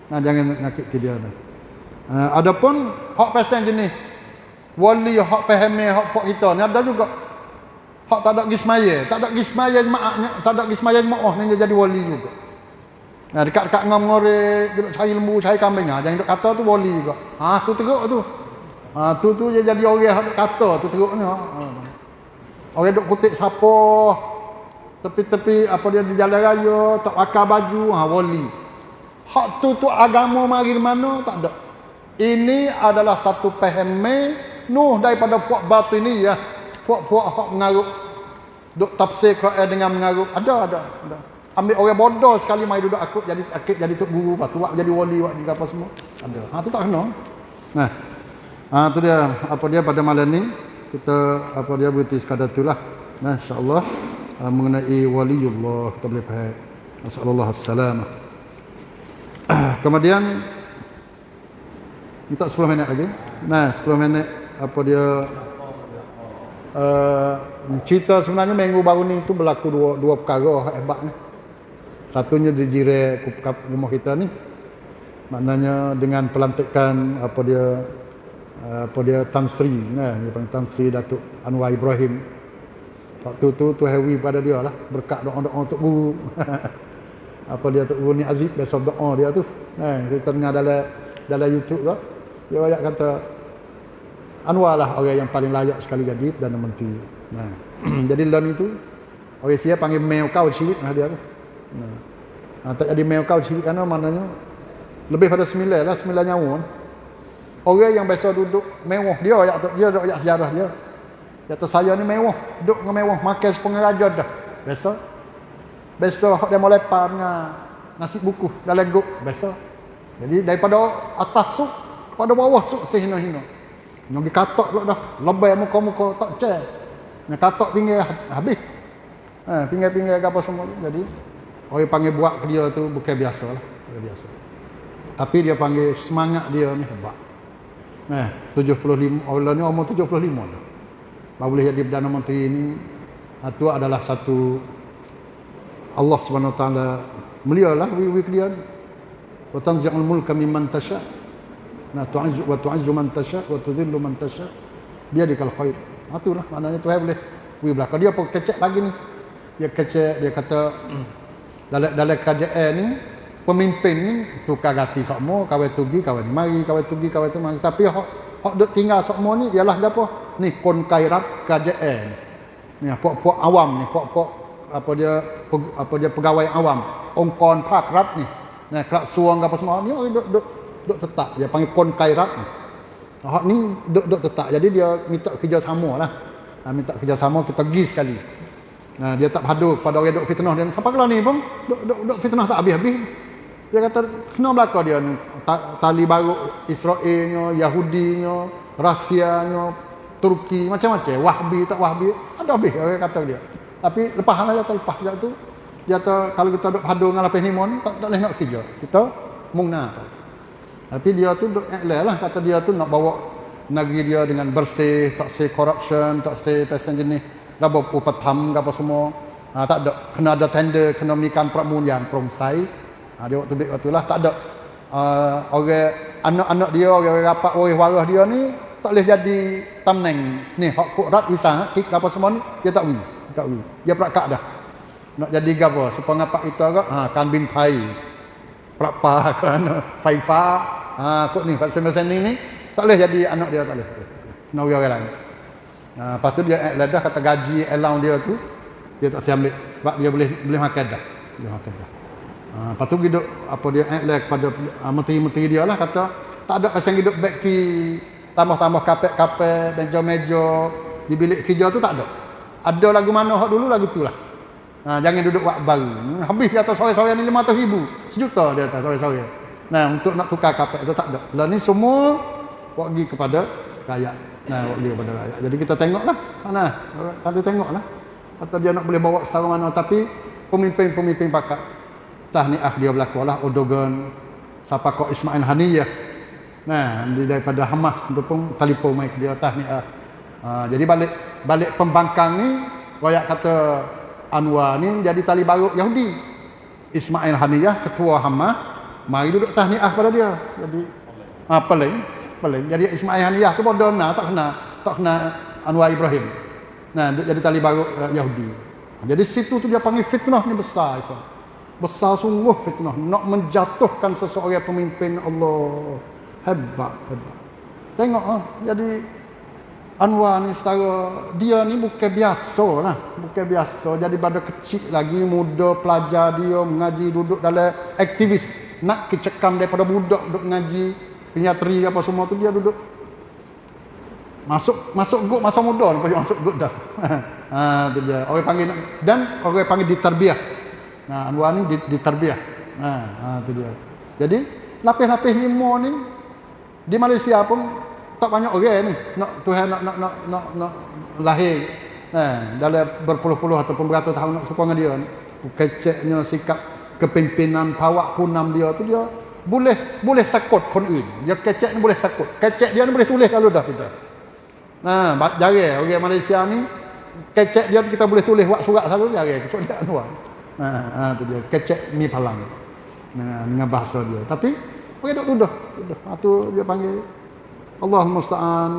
Speaker 1: Nah jangan menyakiti dia dah uh, adapun hak pesan jenis wali hak pahami hak pok kita ni ada juga. Hak tak ada gismaya tak ada gismaya jemaahnya tak ada gismaya jemaah ni jadi wali juga nah dekat-dekat ngam ngorek duduk cari lembu cari kambing ha jangan duk kata tu wali juga ha tu teruk tu ha tu tu dia jadi orang hak kata tu teruk ni ha. orang duk kutip siapa tepi-tepi apa dia di jalan raya tak pakai baju ha wali hak tu tu agama mari mana tak ada ini adalah satu pahame Nuh daripada puak batu ini ya. Puak-puak hak mengaruk. Duk tafsir Quran dengan mengaruk. Ada, ada. ada. Ambil orang bodoh sekali mai duduk aku jadi akik jadi tok guru lepas tu buat jadi wali buat juga apa semua. Ada. Ha tu tak kena. Nah. Ha tu dia apa dia pada malam ni kita apa dia berhenti sekadar itulah. Nah insya-Allah uh, mengenai waliullah kita boleh faham. Masallallahu alaihi Kemudian minta 10 minit lagi. Nah, 10 minit apa dia uh, cerita sebenarnya minggu baru ni tu berlaku dua dua perkara hebat ni. Satunya di jire rumah kita ni. Maknanya dengan pelantikan apa dia uh, apa dia Tan Sri nah dia panggil Tan Sri Datuk Anwar Ibrahim. Waktu tu tu heavy pada dia lah berkat doa-doa untuk guru. apa dia tu guru ni Aziz besok doa dia tu. Nah, kita dengar dalam dalam YouTube tu. Dia banyak kata Anwar lah orang yang paling layak sekali jadi Perdana Menteri. Nah, jadi lawan itu orang siap panggil meo kau cilik lah dia tu. Nah tak jadi kau cilik kerana maknanya lebih pada sembilan lah, sembilan nyawa. Orang yang biasa duduk mewah dia ayat dia ada ayat sejarah dia. Kata saya ni mewah, duduk dengan mewah, makan sepengah raja dah. Biasa. Biasa dia mau lepas dengan nasi buku dalam guk, biasa. Jadi daripada atas su kepada bawah su sehina-hina. Nak katok pula dah. Lebay muka-muka tak cek. Nak katok pinggir habis. Ha, pinggir-pinggir apa semua. Jadi, orang panggil buat ke dia tu bukan biasa lah. Bukan biasa. Tapi dia panggil semangat dia ni hebat. Nah, 75 orang ni umur 75 dah. Baru boleh jadi Perdana Menteri ini itu adalah satu Allah Subhanahu Wa Taala mulialah wi wi dia. Wa tanzi'ul mulka mimman tasha' Nah, tu'azzu wa tu'azzu man tasha wa tudhillu man tasha biadikal khair. Ha tu lah maknanya Tuhan boleh wi belakang dia apa kecek pagi ni. Dia kecek dia kata dalam dalam kerajaan ni pemimpin ni tukar ganti semua kawan tugi kawan mari kawan tugi kawan tu mari. Tapi hak hak duk tinggal semua ni ialah apa ni kon kairat kerajaan. Ni puak-puak awam ni puak-puak apa dia apa dia pegawai awam. Ongkon pak rat ni. Nah kerak suang apa semua ni duk duk duk tetap. Dia panggil kon kairat ni. Hak ni duk duk tetap. Jadi dia minta kerjasama lah. Minta kerjasama kita pergi sekali nah dia tak padu pada orang duk fitnah. Dia sampai kalau ni pun duk duk duk fitnah tak habis-habis? Dia kata kena belaka dia tali baru Israelnya Yahudinya Rusianya Turki macam-macam. Wahbi tak Wahbi. Ada habis orang kata dia. Tapi lepas lah dia terlepas dia tu. Dia kata kalau kita duk padu dengan lapis limon tak tak boleh nak kerja. Kita mungna tapi dia tu duk iklan lah. Kata dia tu nak bawa negeri dia dengan bersih, tak say corruption, tak say pesan jenis raba upat ham apa semua. Ha, tak ada. Kena ada tender, kena mikan pramun yang promsai. Ha, dia waktu beli waktu lah. Tak ada. Uh, orang anak-anak dia orang rapat orang waras dia ni tak boleh jadi tamneng ni hak kurat wisah kik apa semua ni dia tak wi tak wi. Dia perakak dah. Nak jadi gapo supaya ngapak itu agak ha kan bin thai. Prapa kan faifa ha kok ni pasal mesin ni tak boleh jadi anak dia tak boleh. Nak orang lain Nah, lepas tu dia ledah kata gaji allowance dia tu dia tak siap ambil sebab dia boleh boleh makan dah. Boleh makan dah. Ha, lepas tu hidup apa dia act kepada uh, menteri-menteri dia lah kata tak ada pasal hidup back ki tambah-tambah kapek-kapek dan meja di bilik kerja tu tak ada. Ada lagu mana hak dulu lagu tu lah. Ha, jangan duduk wak baru. Habis dia atas sore-sore ni 500 ribu. Sejuta dia atas sore-sore. Nah, untuk nak tukar kapek tu tak ada. Lah ni semua wak pergi kepada rakyat. Nah, pergi kepada rakyat. Jadi kita tengoklah. Mana? Tadi tengoklah. Atau dia nak boleh bawa secara mana. Tapi pemimpin-pemimpin pakat tahniah dia berlaku lah. Odogan siapa kau Ismail Haniyah. Nah daripada Hamas itu pun telefon mai dia. Tahniah ha, jadi balik balik pembangkang ni royak kata Anwar ni jadi tali baru Yahudi. Ismail Haniyah ketua Hamas mari duduk tahniah pada dia. Jadi ha, paling paling jadi Ismail Haniyah tu bodoh nah tak kena tak kena Anwar Ibrahim Nah, jadi tali baru uh, Yahudi. Jadi situ tu dia panggil fitnah ni besar itu. Besar sungguh fitnah nak menjatuhkan seseorang pemimpin Allah. Hebat, hebat. Tengok ah, jadi Anwar ni setara dia ni bukan biasa lah bukan biasa jadi pada kecil lagi muda pelajar dia mengaji duduk dalam aktivis nak kecekam daripada budak duduk mengaji penyatri apa semua tu dia duduk. Masuk masuk gut masa muda pun masuk gut dah. Ha tu dia. Orang panggil dan orang panggil ditarbiah. Nah anwar ni ditarbiah. Ha ha tu dia. Jadi lapis-lapis lima ni di Malaysia pun tak banyak orang ni. Nak Tuhan nak nak nak nak, nak lahir. Ha dalam berpuluh-puluh ataupun beratus tahun nak suka dengan dia keceknya sikap kepimpinan pawak punam dia tu dia boleh boleh sakut kon dia kecek ni boleh sakut kecek dia ni boleh tulis kalau dah kita Nah, ha, jarang orang Malaysia ni kecek dia kita boleh tulis buat surat selalu jarang kecuali dia Anwar. Ha, ha tu dia kecek mi palang. Dengan, dengan bahasa dia. Tapi orang duk tuduh, tuduh. Ha tu dia panggil Allah musta'an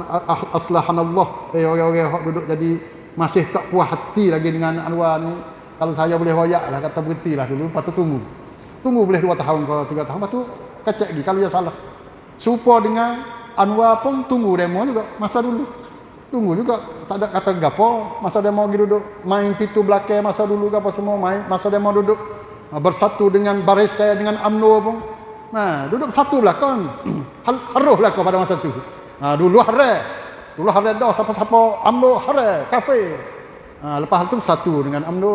Speaker 1: aslahan Allah. Eh orang-orang hak duduk jadi masih tak puas hati lagi dengan Anwar ni. Kalau saya boleh royak lah kata berhentilah dulu lepas tu tunggu. Tunggu boleh 2 tahun ke 3 tahun lepas tu kecek lagi kalau dia salah. Supa dengan Anwar pun tunggu demo juga masa dulu. Tunggu juga tak ada kata gapo masa dia mau duduk main pitu belakang masa dulu gapo semua main masa mau duduk. Ah, bersatu dengan barisan dengan AMNO pun. Nah duduk satu belakang. Haruh lah pada masa tu. Nah, dulu hare dulu hare dah siapa-siapa AMNO hare kafe nah, lepas itu satu dengan AMNO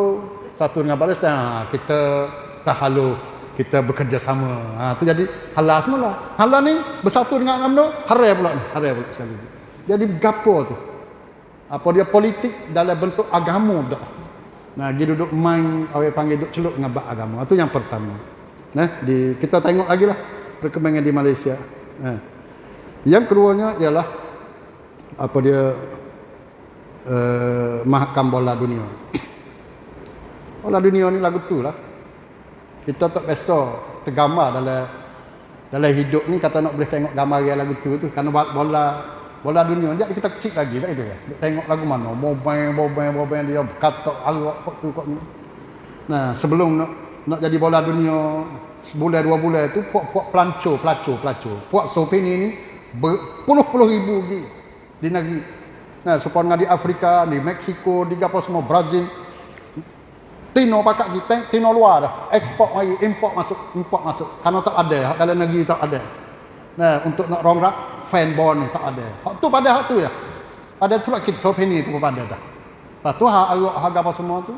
Speaker 1: satu dengan barisan nah, kita tahalu kita bekerja sama ha, tu jadi halal semula halal ni bersatu dengan AMNO hare pula ni hare pula sekali jadi gapo tu? Apa dia politik dalam bentuk agama dah. Nah, dia duduk main orang panggil duduk celup dengan bab agama. Itu yang pertama. Nah, di kita tengok lagi lah perkembangan di Malaysia. Nah. Yang keduanya ialah apa dia uh, mahakam bola dunia. Bola dunia ni lagu tu lah. Kita tak biasa tergambar dalam dalam hidup ni kata nak boleh tengok gambar yang lagu tu tu kerana bola bola dunia. Jadi kita kecil lagi tak itu tengok lagu mana? Bobeng bobeng bobeng dia kata alok kok tu kok ni. Nah sebelum nak nak jadi bola dunia sebulan dua bulan tu puak-puak pelanco pelaco pelaco puak sopini ni berpuluh-puluh ribu lagi di negeri. Nah supaya di Afrika di Mexico di apa semua Brazil Tino pakak kita, Tino luar dah. Ekspor lagi, import masuk, import masuk. Karena tak ada, dalam negeri tak ada. Nah, untuk nak rongrak fan bond ni tak ada. Hak tu pada hak tu ya. Ada tu kit sopeni tu pada dah. Lepas tu hak harga apa semua tu.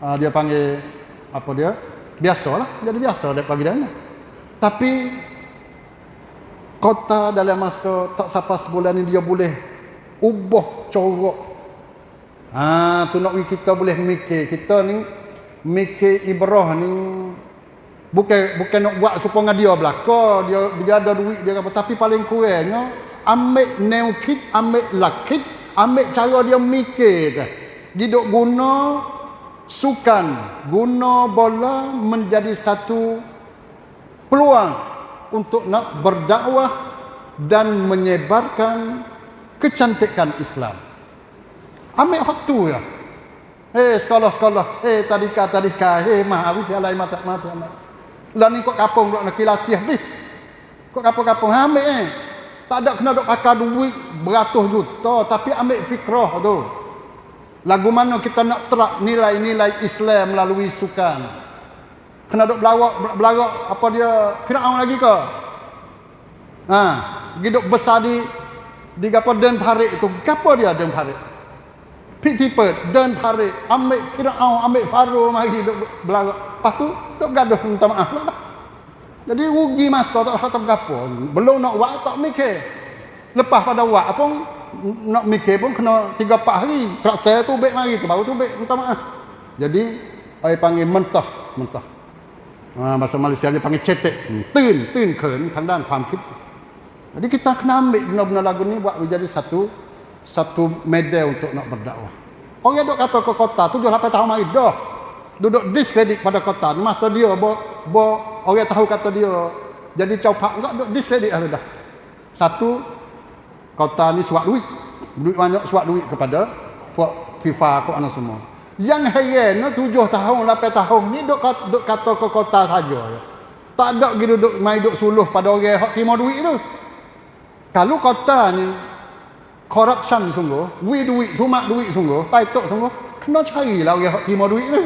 Speaker 1: Uh, dia panggil apa dia? Biasalah, jadi biasa dia bagi dia. Tapi kota dalam masa tak sampai sebulan ni dia boleh ubah corok. Ha, tu nak kita boleh mikir. Kita ni mikir ibrah ni Bukan bukan nak buat supaya dia belaka, dia dia ada duit dia apa tapi paling kurangnya ambil new kit, ambil luck kit, ambil cara dia mikir tu. Dia guna sukan, guna bola menjadi satu peluang untuk nak berdakwah dan menyebarkan kecantikan Islam. Ambil waktu ya. Eh sekolah-sekolah, eh tadika tadika, eh mah awit alai mata mata alai. Lah ni kok kapung nak kilasiah ni. Kok kapung-kapung ambil eh. Tak ada kena dok pakai duit beratus juta tapi ambil fikrah tu. Lagu mana kita nak terak nilai-nilai Islam melalui sukan. Kena dok belawak belawak apa dia Firaun lagi ke? Ha, hidup besar di di gapo den itu. Gapo dia den parit? Pitipet dan parit ambil Firaun ambil Faro mari dok belawak. Lepas tu dok gaduh minta maaf lah. Jadi rugi masa tak tak gapo. Belum nak buat tak mikir. Lepas pada buat apa nak mikir pun kena 3 4 hari. Trak saya tu baik mari tu baru tu baik minta maaf. Jadi ai panggil mentah, mentah. Ha, bahasa Malaysia dia panggil cetek. Hmm, tun, tun ken tang dan ความคิด jadi kita kena ambil benar-benar lagu ni buat menjadi satu satu media untuk nak berdakwah. Orang duk kata ke kota tu 7 8 tahun mari dah. Duduk diskredit pada kota masa dia bo, bo orang tahu kata dia jadi caupak enggak duk diskredit dah. dah. Satu kota ni suap duit. Duit banyak suap duit kepada puak FIFA kau anak semua. Yang heran tujuh tahun, lapan tahun ni duk, duk kata ke kota saja. Tak ada gitu duk mai duk suluh pada orang hak timur duit tu. Kalau kota ni corruption sungguh, we duit, sumak duit sungguh, taitok sungguh, kena cari lah orang hak timur duit tu.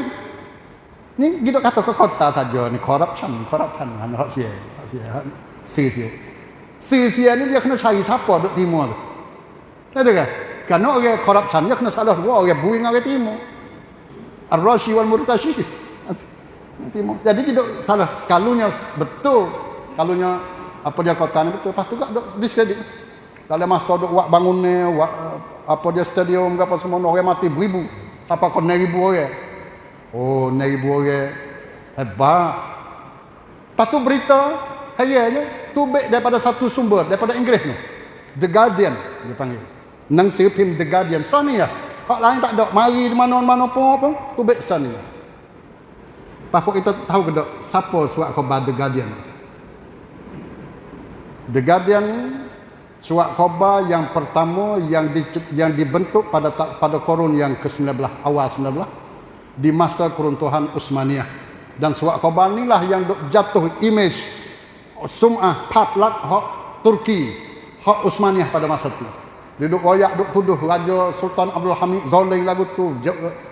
Speaker 1: Ni kita kata ke kota saja ni corruption, corruption kan hak sia, hak sia, hak sia sia. Sia ni dia kena cari siapa duk timur tu. Tahu kan? Kerana orang corruption dia kena salah dua orang buing orang timur. Ar-Rashi wal Murtashi. Timur. Jadi kita salah. Kalunya betul. Kalunya apa dia kota ni betul lepas tu gak dok diskredit dalam masa dok buat bangun ni buat apa dia stadium apa semua orang mati beribu. Apa kau ribu orang? Oh ribu orang. Hebat. Lepas tu berita hayanya tu baik daripada satu sumber daripada Inggeris ni. The Guardian dia panggil. Nangsi pim The Guardian. Sana ya hak lain tak ada. Mari di mana-mana pun apa tu baik sana ya Apa kita tahu ke tak siapa surat khabar The Guardian. The Guardian surat khabar yang pertama yang di, yang dibentuk pada pada korun yang ke-19 awal 19 di masa keruntuhan Utsmaniyah dan surat khabar inilah yang jatuh image sum'ah paplak hak Turki hak Utsmaniyah pada masa itu duduk royak duk tuduh Raja Sultan Abdul Hamid Zolim lagu tu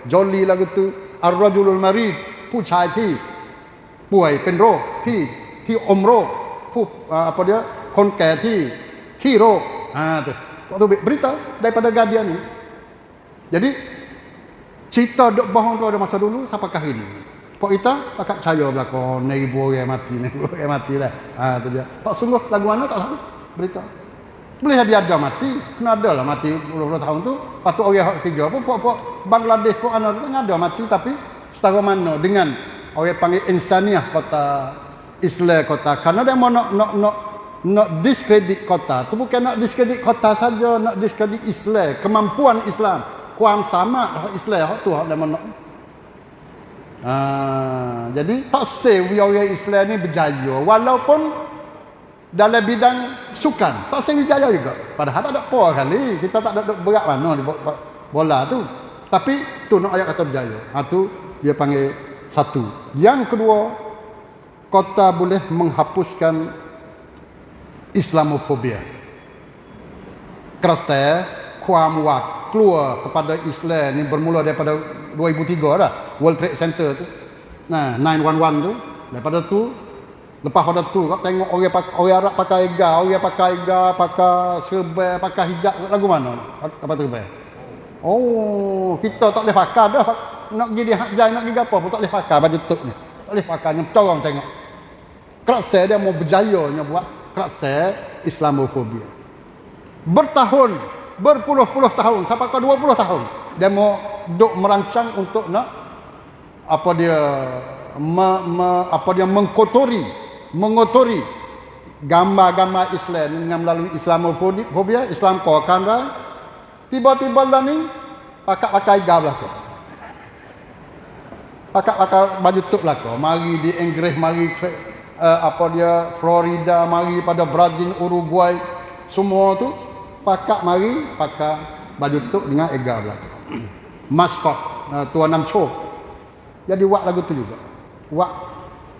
Speaker 1: Joli lagu tu Ar-Rajulul Marid ผู้ชายที่ป่วยเป็นโรคที่ที่อมโรคผู้ apa dia คนแก่ที่ hero. Ha, tu. Waktu berita daripada Guardian ni. Jadi cerita dok bohong tu ada masa dulu sampai ke hari ni. Pak kita pakat percaya belako nei bore mati nei bore mati lah. Ha tu dia. Pak sungguh lagu mana tak tahu berita. Boleh dia ada mati, kena ada lah mati puluh-puluh tahun tu. Patut orang hak kerja pun pak-pak Bangladesh pun anak tu kan ada mati tapi setara mana dengan orang panggil insaniah kota Islam kota. Karena dia mau nak nak nak no, no, nak diskredit kota. Tu bukan nak diskredit kota saja nak diskredit Islam. Kemampuan Islam. Kuam sama Islam hak tu hak mana ha, jadi tak save orang Islam ni berjaya. Walaupun dalam bidang sukan tak save berjaya juga. Padahal tak ada apa kali. Kita tak ada berat mana di bola tu. Tapi tu nak ayat kata berjaya. Ha, tu dia panggil satu. Yang kedua kota boleh menghapuskan Islamofobia. Kerasa kuam wak keluar kepada Islam ni bermula daripada 2003 dah World Trade Center tu. Nah, 911 tu. Daripada tu lepas pada tu kau tengok orang pakai orang Arab pakai ga, orang pakai ga, pakai serba, pakai hijab lagu mana? Apa tu bay? Oh, kita tak boleh pakai dah. Nak pergi di hajai, nak pergi apa pun tak boleh pakai baju tuk ni. Tak boleh pakai, nyem orang tengok. Kerasa dia mau berjaya buat kerasa Islamofobia. Bertahun, berpuluh-puluh tahun, sampai ke 20 tahun dia mau duk merancang untuk nak apa dia me, me, apa dia mengkotori, mengotori gambar-gambar Islam dengan melalui Islamofobia, Islam kau tiba-tiba lah ni pakai-pakai gablah kau. Pakai-pakai baju tuk lah kau. Mari di Inggris, mari uh, apa dia Florida mari pada Brazil Uruguay semua tu pakak mari pakai baju tuk dengan ega belakang maskot uh, tuan nam cho jadi buat lagu tu juga. Buat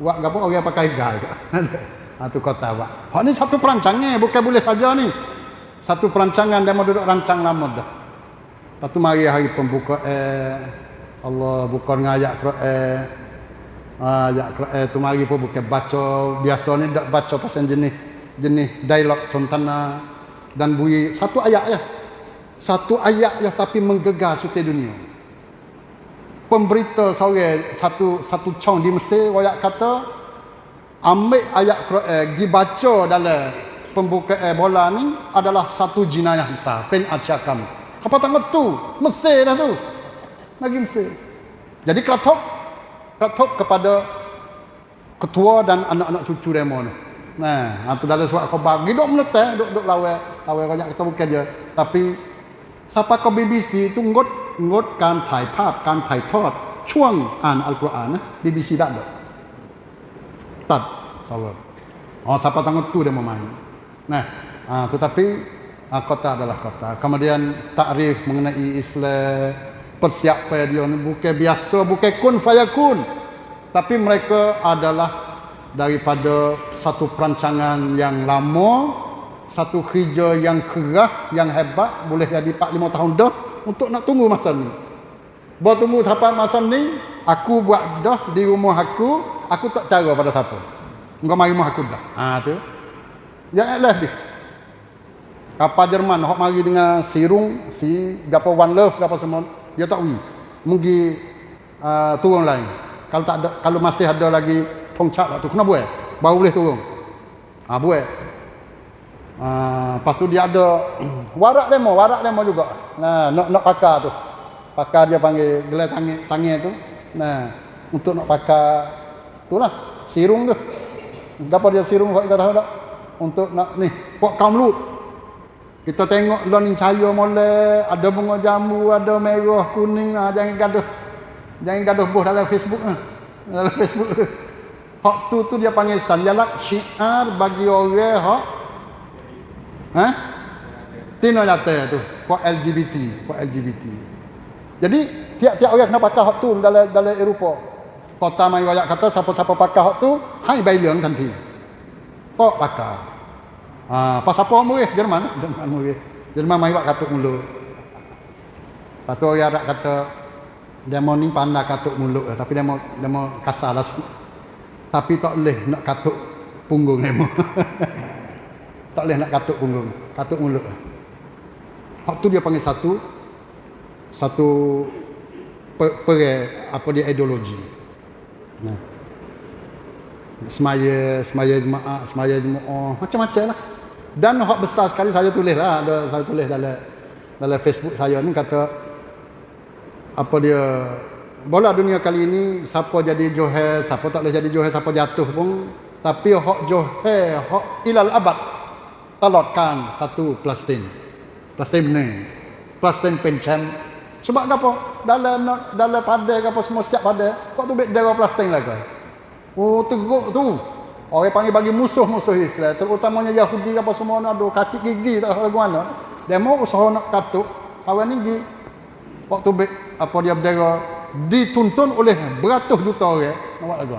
Speaker 1: buat apa orang pakai ega juga. Ha, tu kota buat hak ni satu perancangan bukan boleh saja ni. Satu perancangan dia mau duduk rancang lama dah. Lepas tu mari hari pembuka eh Allah buka dengan ayat Quran ayat Quran tu mari pun bukan baca. Biasa ni tak baca pasal jenis jenis dialog sontana dan bunyi. Satu ayat ya satu ayat ya tapi menggegar suti dunia. Pemberita sore satu satu cong di Mesir royak kata ambil ayat Quran pergi baca dalam pembukaan bola ni adalah satu jenayah besar. Pen acakam apa tanggut tu Mesir dah tu. Lagi Mesir. Jadi keratok keratok kepada ketua dan anak-anak cucu demo ni nah itu dalam surat khabar hidup meletak duk duk lawa lawa banyak kita bukan je tapi siapa ke BBC tu ngot ngot การถ่ายภาพการถ่ายทอดช่วงอ่านอัลกุรอานนะ BBC tak ada tak salah oh siapa tanggung tu dia mau main nah uh, tetapi uh, kota adalah kota kemudian takrif mengenai Islam persiapan dia ni? Bukan biasa bukan kun fayakun tapi mereka adalah daripada satu perancangan yang lama satu kerja yang kerah yang hebat boleh jadi 4 5 tahun dah untuk nak tunggu masa ni. Buat tunggu sampai masa ni aku buat dah di rumah aku aku tak cara pada siapa. Engkau mari rumah aku dah. Ha tu. Yang lah dia kapal Jerman hok mari dengan sirung si gapo one love gapo semua dia tak wi mungkin uh, turun lain. Kalau tak ada kalau masih ada lagi pongcak waktu kena buat. Baru boleh turun. Ha buat. Uh, lepas tu dia ada warak demo warak demo juga. Nah nak nak pakar tu. Pakar dia panggil gelai tangan tangan tu. Nah untuk nak pakar itulah sirung tu. Apa dia sirung kau kita tahu tak untuk nak ni buat kaum lut kita tengok learning cahaya molek ada bunga jambu ada merah kuning. Ah jangan gaduh. Jangan gaduh buh dalam Facebook ah dalam Facebook. Hak tu tu dia panggil sanjalak syiar bagi orang hak ha tino nyata tu for LGBT for LGBT jadi tiap-tiap orang kena pakai hak tu dalam dalam Eropah kota mai royak kata siapa-siapa pakai hak tu hai bai leung nanti tok pakai Ha, pas apa murih Jerman? Jerman murih. Jerman mai buat katuk mulut. Lepas tu orang Arab kata demo ni pandai katuk mulut lah. tapi demo demo kasar lah. Tapi tak boleh nak katuk punggung demo. tak boleh nak katuk punggung, katuk mulut lah. Hak tu dia panggil satu satu per, per apa dia ideologi. Nah. Semaya, semaya jemaah, semaya jemaah, macam-macam lah. Dan hak besar sekali saya tulis lah, ada saya tulis dalam dalam Facebook saya ni kata apa dia bola dunia kali ini siapa jadi johel, siapa tak boleh jadi johel, siapa jatuh pun tapi hak johel, hak ilal abad talotkan satu plastin. Plastin ni. Plastin pencam. Sebab apa? Dalam dalam pada apa semua siap pada. Waktu bet jaga plastin lah kau. Oh teguk tu. Orang panggil bagi musuh-musuh Islam, terutamanya Yahudi apa semua nak ada kacik gigi tak tahu mana. Demo usaha nak katuk kawan ni waktu be, apa dia berdera dituntun oleh beratus juta orang nak buat lagu.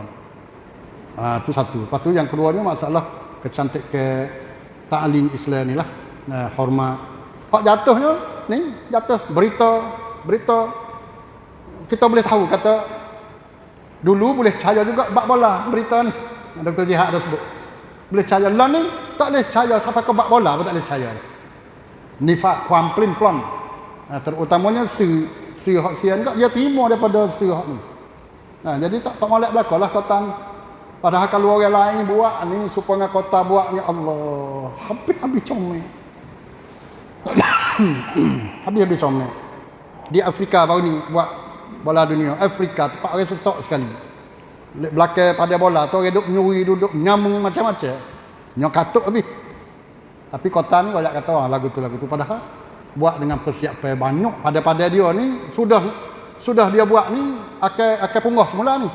Speaker 1: Ah tu satu. Lepas tu yang kedua ni masalah kecantik ke ta'lim Islam ni lah. Nah, hormat. Hak jatuhnya ni jatuh berita berita kita boleh tahu kata dulu boleh percaya juga bab bola berita ni Dr. Jihad dah sebut. Boleh percaya lah ni, tak boleh percaya sampai ke bak bola pun tak boleh percaya. Nifak, kuam, plin, plon. Nah, terutamanya si, si hak sian kat, dia terima daripada si hak ni. Nah, jadi tak tak molek belakang lah kota. Padahal kalau orang lain buat ni, supaya kota buat ni, Allah. Habis-habis comel. Habis-habis comel. Di Afrika baru ni buat bola dunia. Afrika tempat orang sesok sekali belakang pada bola tu orang duduk menyuri duduk nyamung macam-macam. Nyok katuk habis tapi kota ni banyak kata oh, lagu tu lagu tu. Padahal buat dengan persiapan banyak. Pada-pada dia ni sudah sudah dia buat ni akan akan punggah semula ni.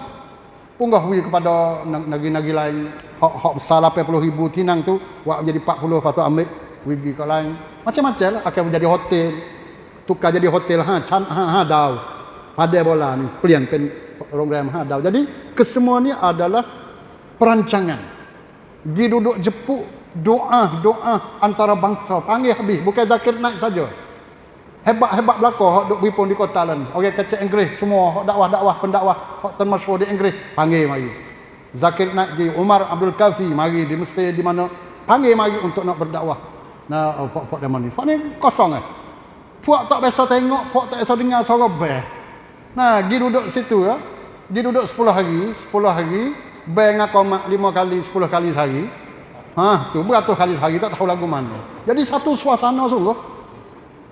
Speaker 1: Punggah wi kepada negeri-negeri lain. Hak hak besar 80 ribu tinang tu buat jadi 40 lepas tu ambil pergi ke lain. Macam-macam lah akan menjadi hotel. Tukar jadi hotel ha chan ha ha dau. Pada bola ni pelian pen program ha dau jadi kesemua ni adalah perancangan. Di duduk jepuk doa doa antara bangsa. Panggil habis. Bukan zakir naik saja. Hebat-hebat belaka hok duk bipun di kota lain. Orang kecil Inggeris. Semua hok dakwah-dakwah pendakwah. Hok termasyhur di Inggeris. Panggil mari. Zakir naik di Umar Abdul Kafi mari di Mesir di mana. Panggil mari untuk nak berdakwah. Nah oh, pok-pok zaman ni. Pok ni kosong eh. Puak tak biasa tengok, puak tak biasa dengar suara bel. Nah, pergi duduk situ ya. Pergi duduk 10 hari, 10 hari, bel ngaku mak 5 kali, 10 kali sehari. Ha, tu beratus kali sehari tak tahu lagu mana. Jadi satu suasana sungguh.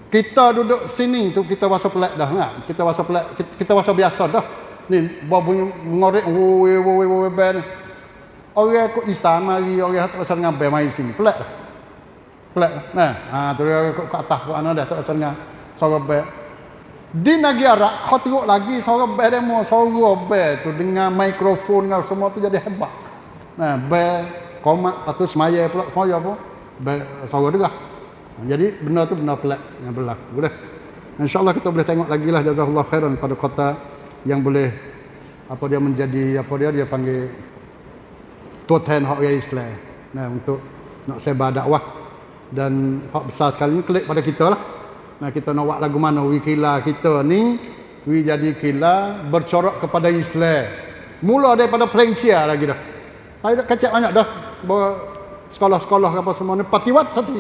Speaker 1: Kita duduk sini tu kita rasa pelik dah kan. Kita rasa pelik, kita, kita rasa biasa dah. Ni bawa bunyi ngorek wo wo wo wo bel. Orang kok Isa mari, orang tak pasal dengan bel mai sini. Pelik dah pelik nah ha tu dia ke atas ke mana dah tak asal suara bel di negeri Arab kau tengok lagi suara bel demo suara bel tu dengan mikrofon dengan semua tu jadi hebat. Nah bel komat lepas tu semaya pula semaya apa? Bel suara dia jadi benda tu benda pelik yang berlaku boleh insyaallah kita boleh tengok lagi lah jazakallah khairan pada kota yang boleh apa dia menjadi apa dia dia panggil tuan hak Islam nah untuk nak sebar dakwah. Dan hak besar sekali ni klik pada kita lah nah kita nak buat lagu mana? Wi kila kita ni wi jadi kila bercorak kepada Islam mula daripada Pelencia lagi dah. Tapi dah kacak banyak dah. Sekolah-sekolah apa semua ni. Patiwat satu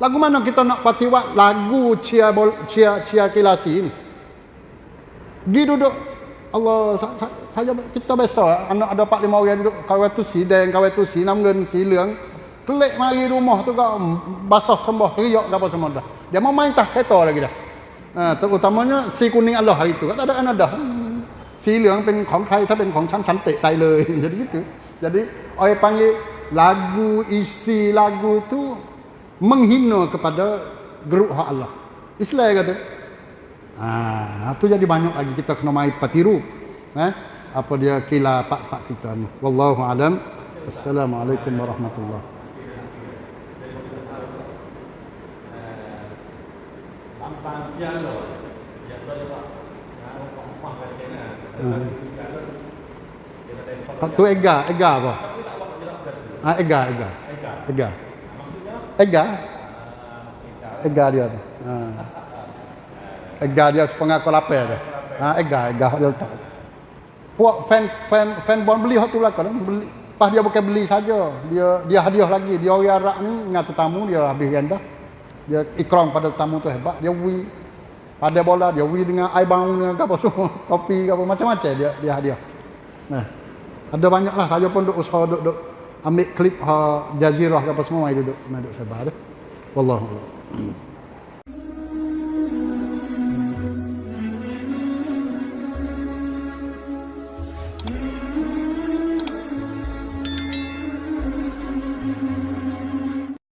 Speaker 1: lagu mana kita nak patiwat? Lagu cia cia cia kilasi ni. Di duduk. Allah saya kita biasa anak ada 4 5 orang duduk. Kawai tu si dan kawai tu si. Si leung Kelik mari rumah tu kau basah sembah teriak apa semua dah. Dia mau main tak kereta lagi dah. Ha, terutamanya si kuning Allah hari tu. Tak ada anak dah. Hmm. Si leung pen kong Thai ถ้าเป็นของฉันฉันเตะตายเลย Jadi gitu. Jadi orang panggil lagu isi lagu tu menghina kepada geruk hak Allah. Islam kata. Ah, tu jadi banyak lagi kita kena mai patiru. Eh? Apa dia kila pak-pak kita ni. Wallahu alam. Assalamualaikum warahmatullahi Biasa yang Hmm. Tu ega, ega apa? Ah, ega, ega. Ega. Ega. Ega dia tu. Ha. Ega dia setengah kau lapar tu. Ha, ega, ega dia letak. Puak fan fan fan bon beli hak tu lah kan. Beli. Pas dia bukan beli saja. Dia dia hadiah lagi. Dia orang Arab ni ngata tamu dia habis rendah. Dia ikram pada tamu tu hebat. Dia wi ada bola dia wi dengan air bang dengan apa semua topi apa macam-macam dia dia hadiah. Nah ada banyaklah saya pun duk usaha duk duk ambil klip ha jazirah apa semua mai duduk mai duk sebar wallahu a'lam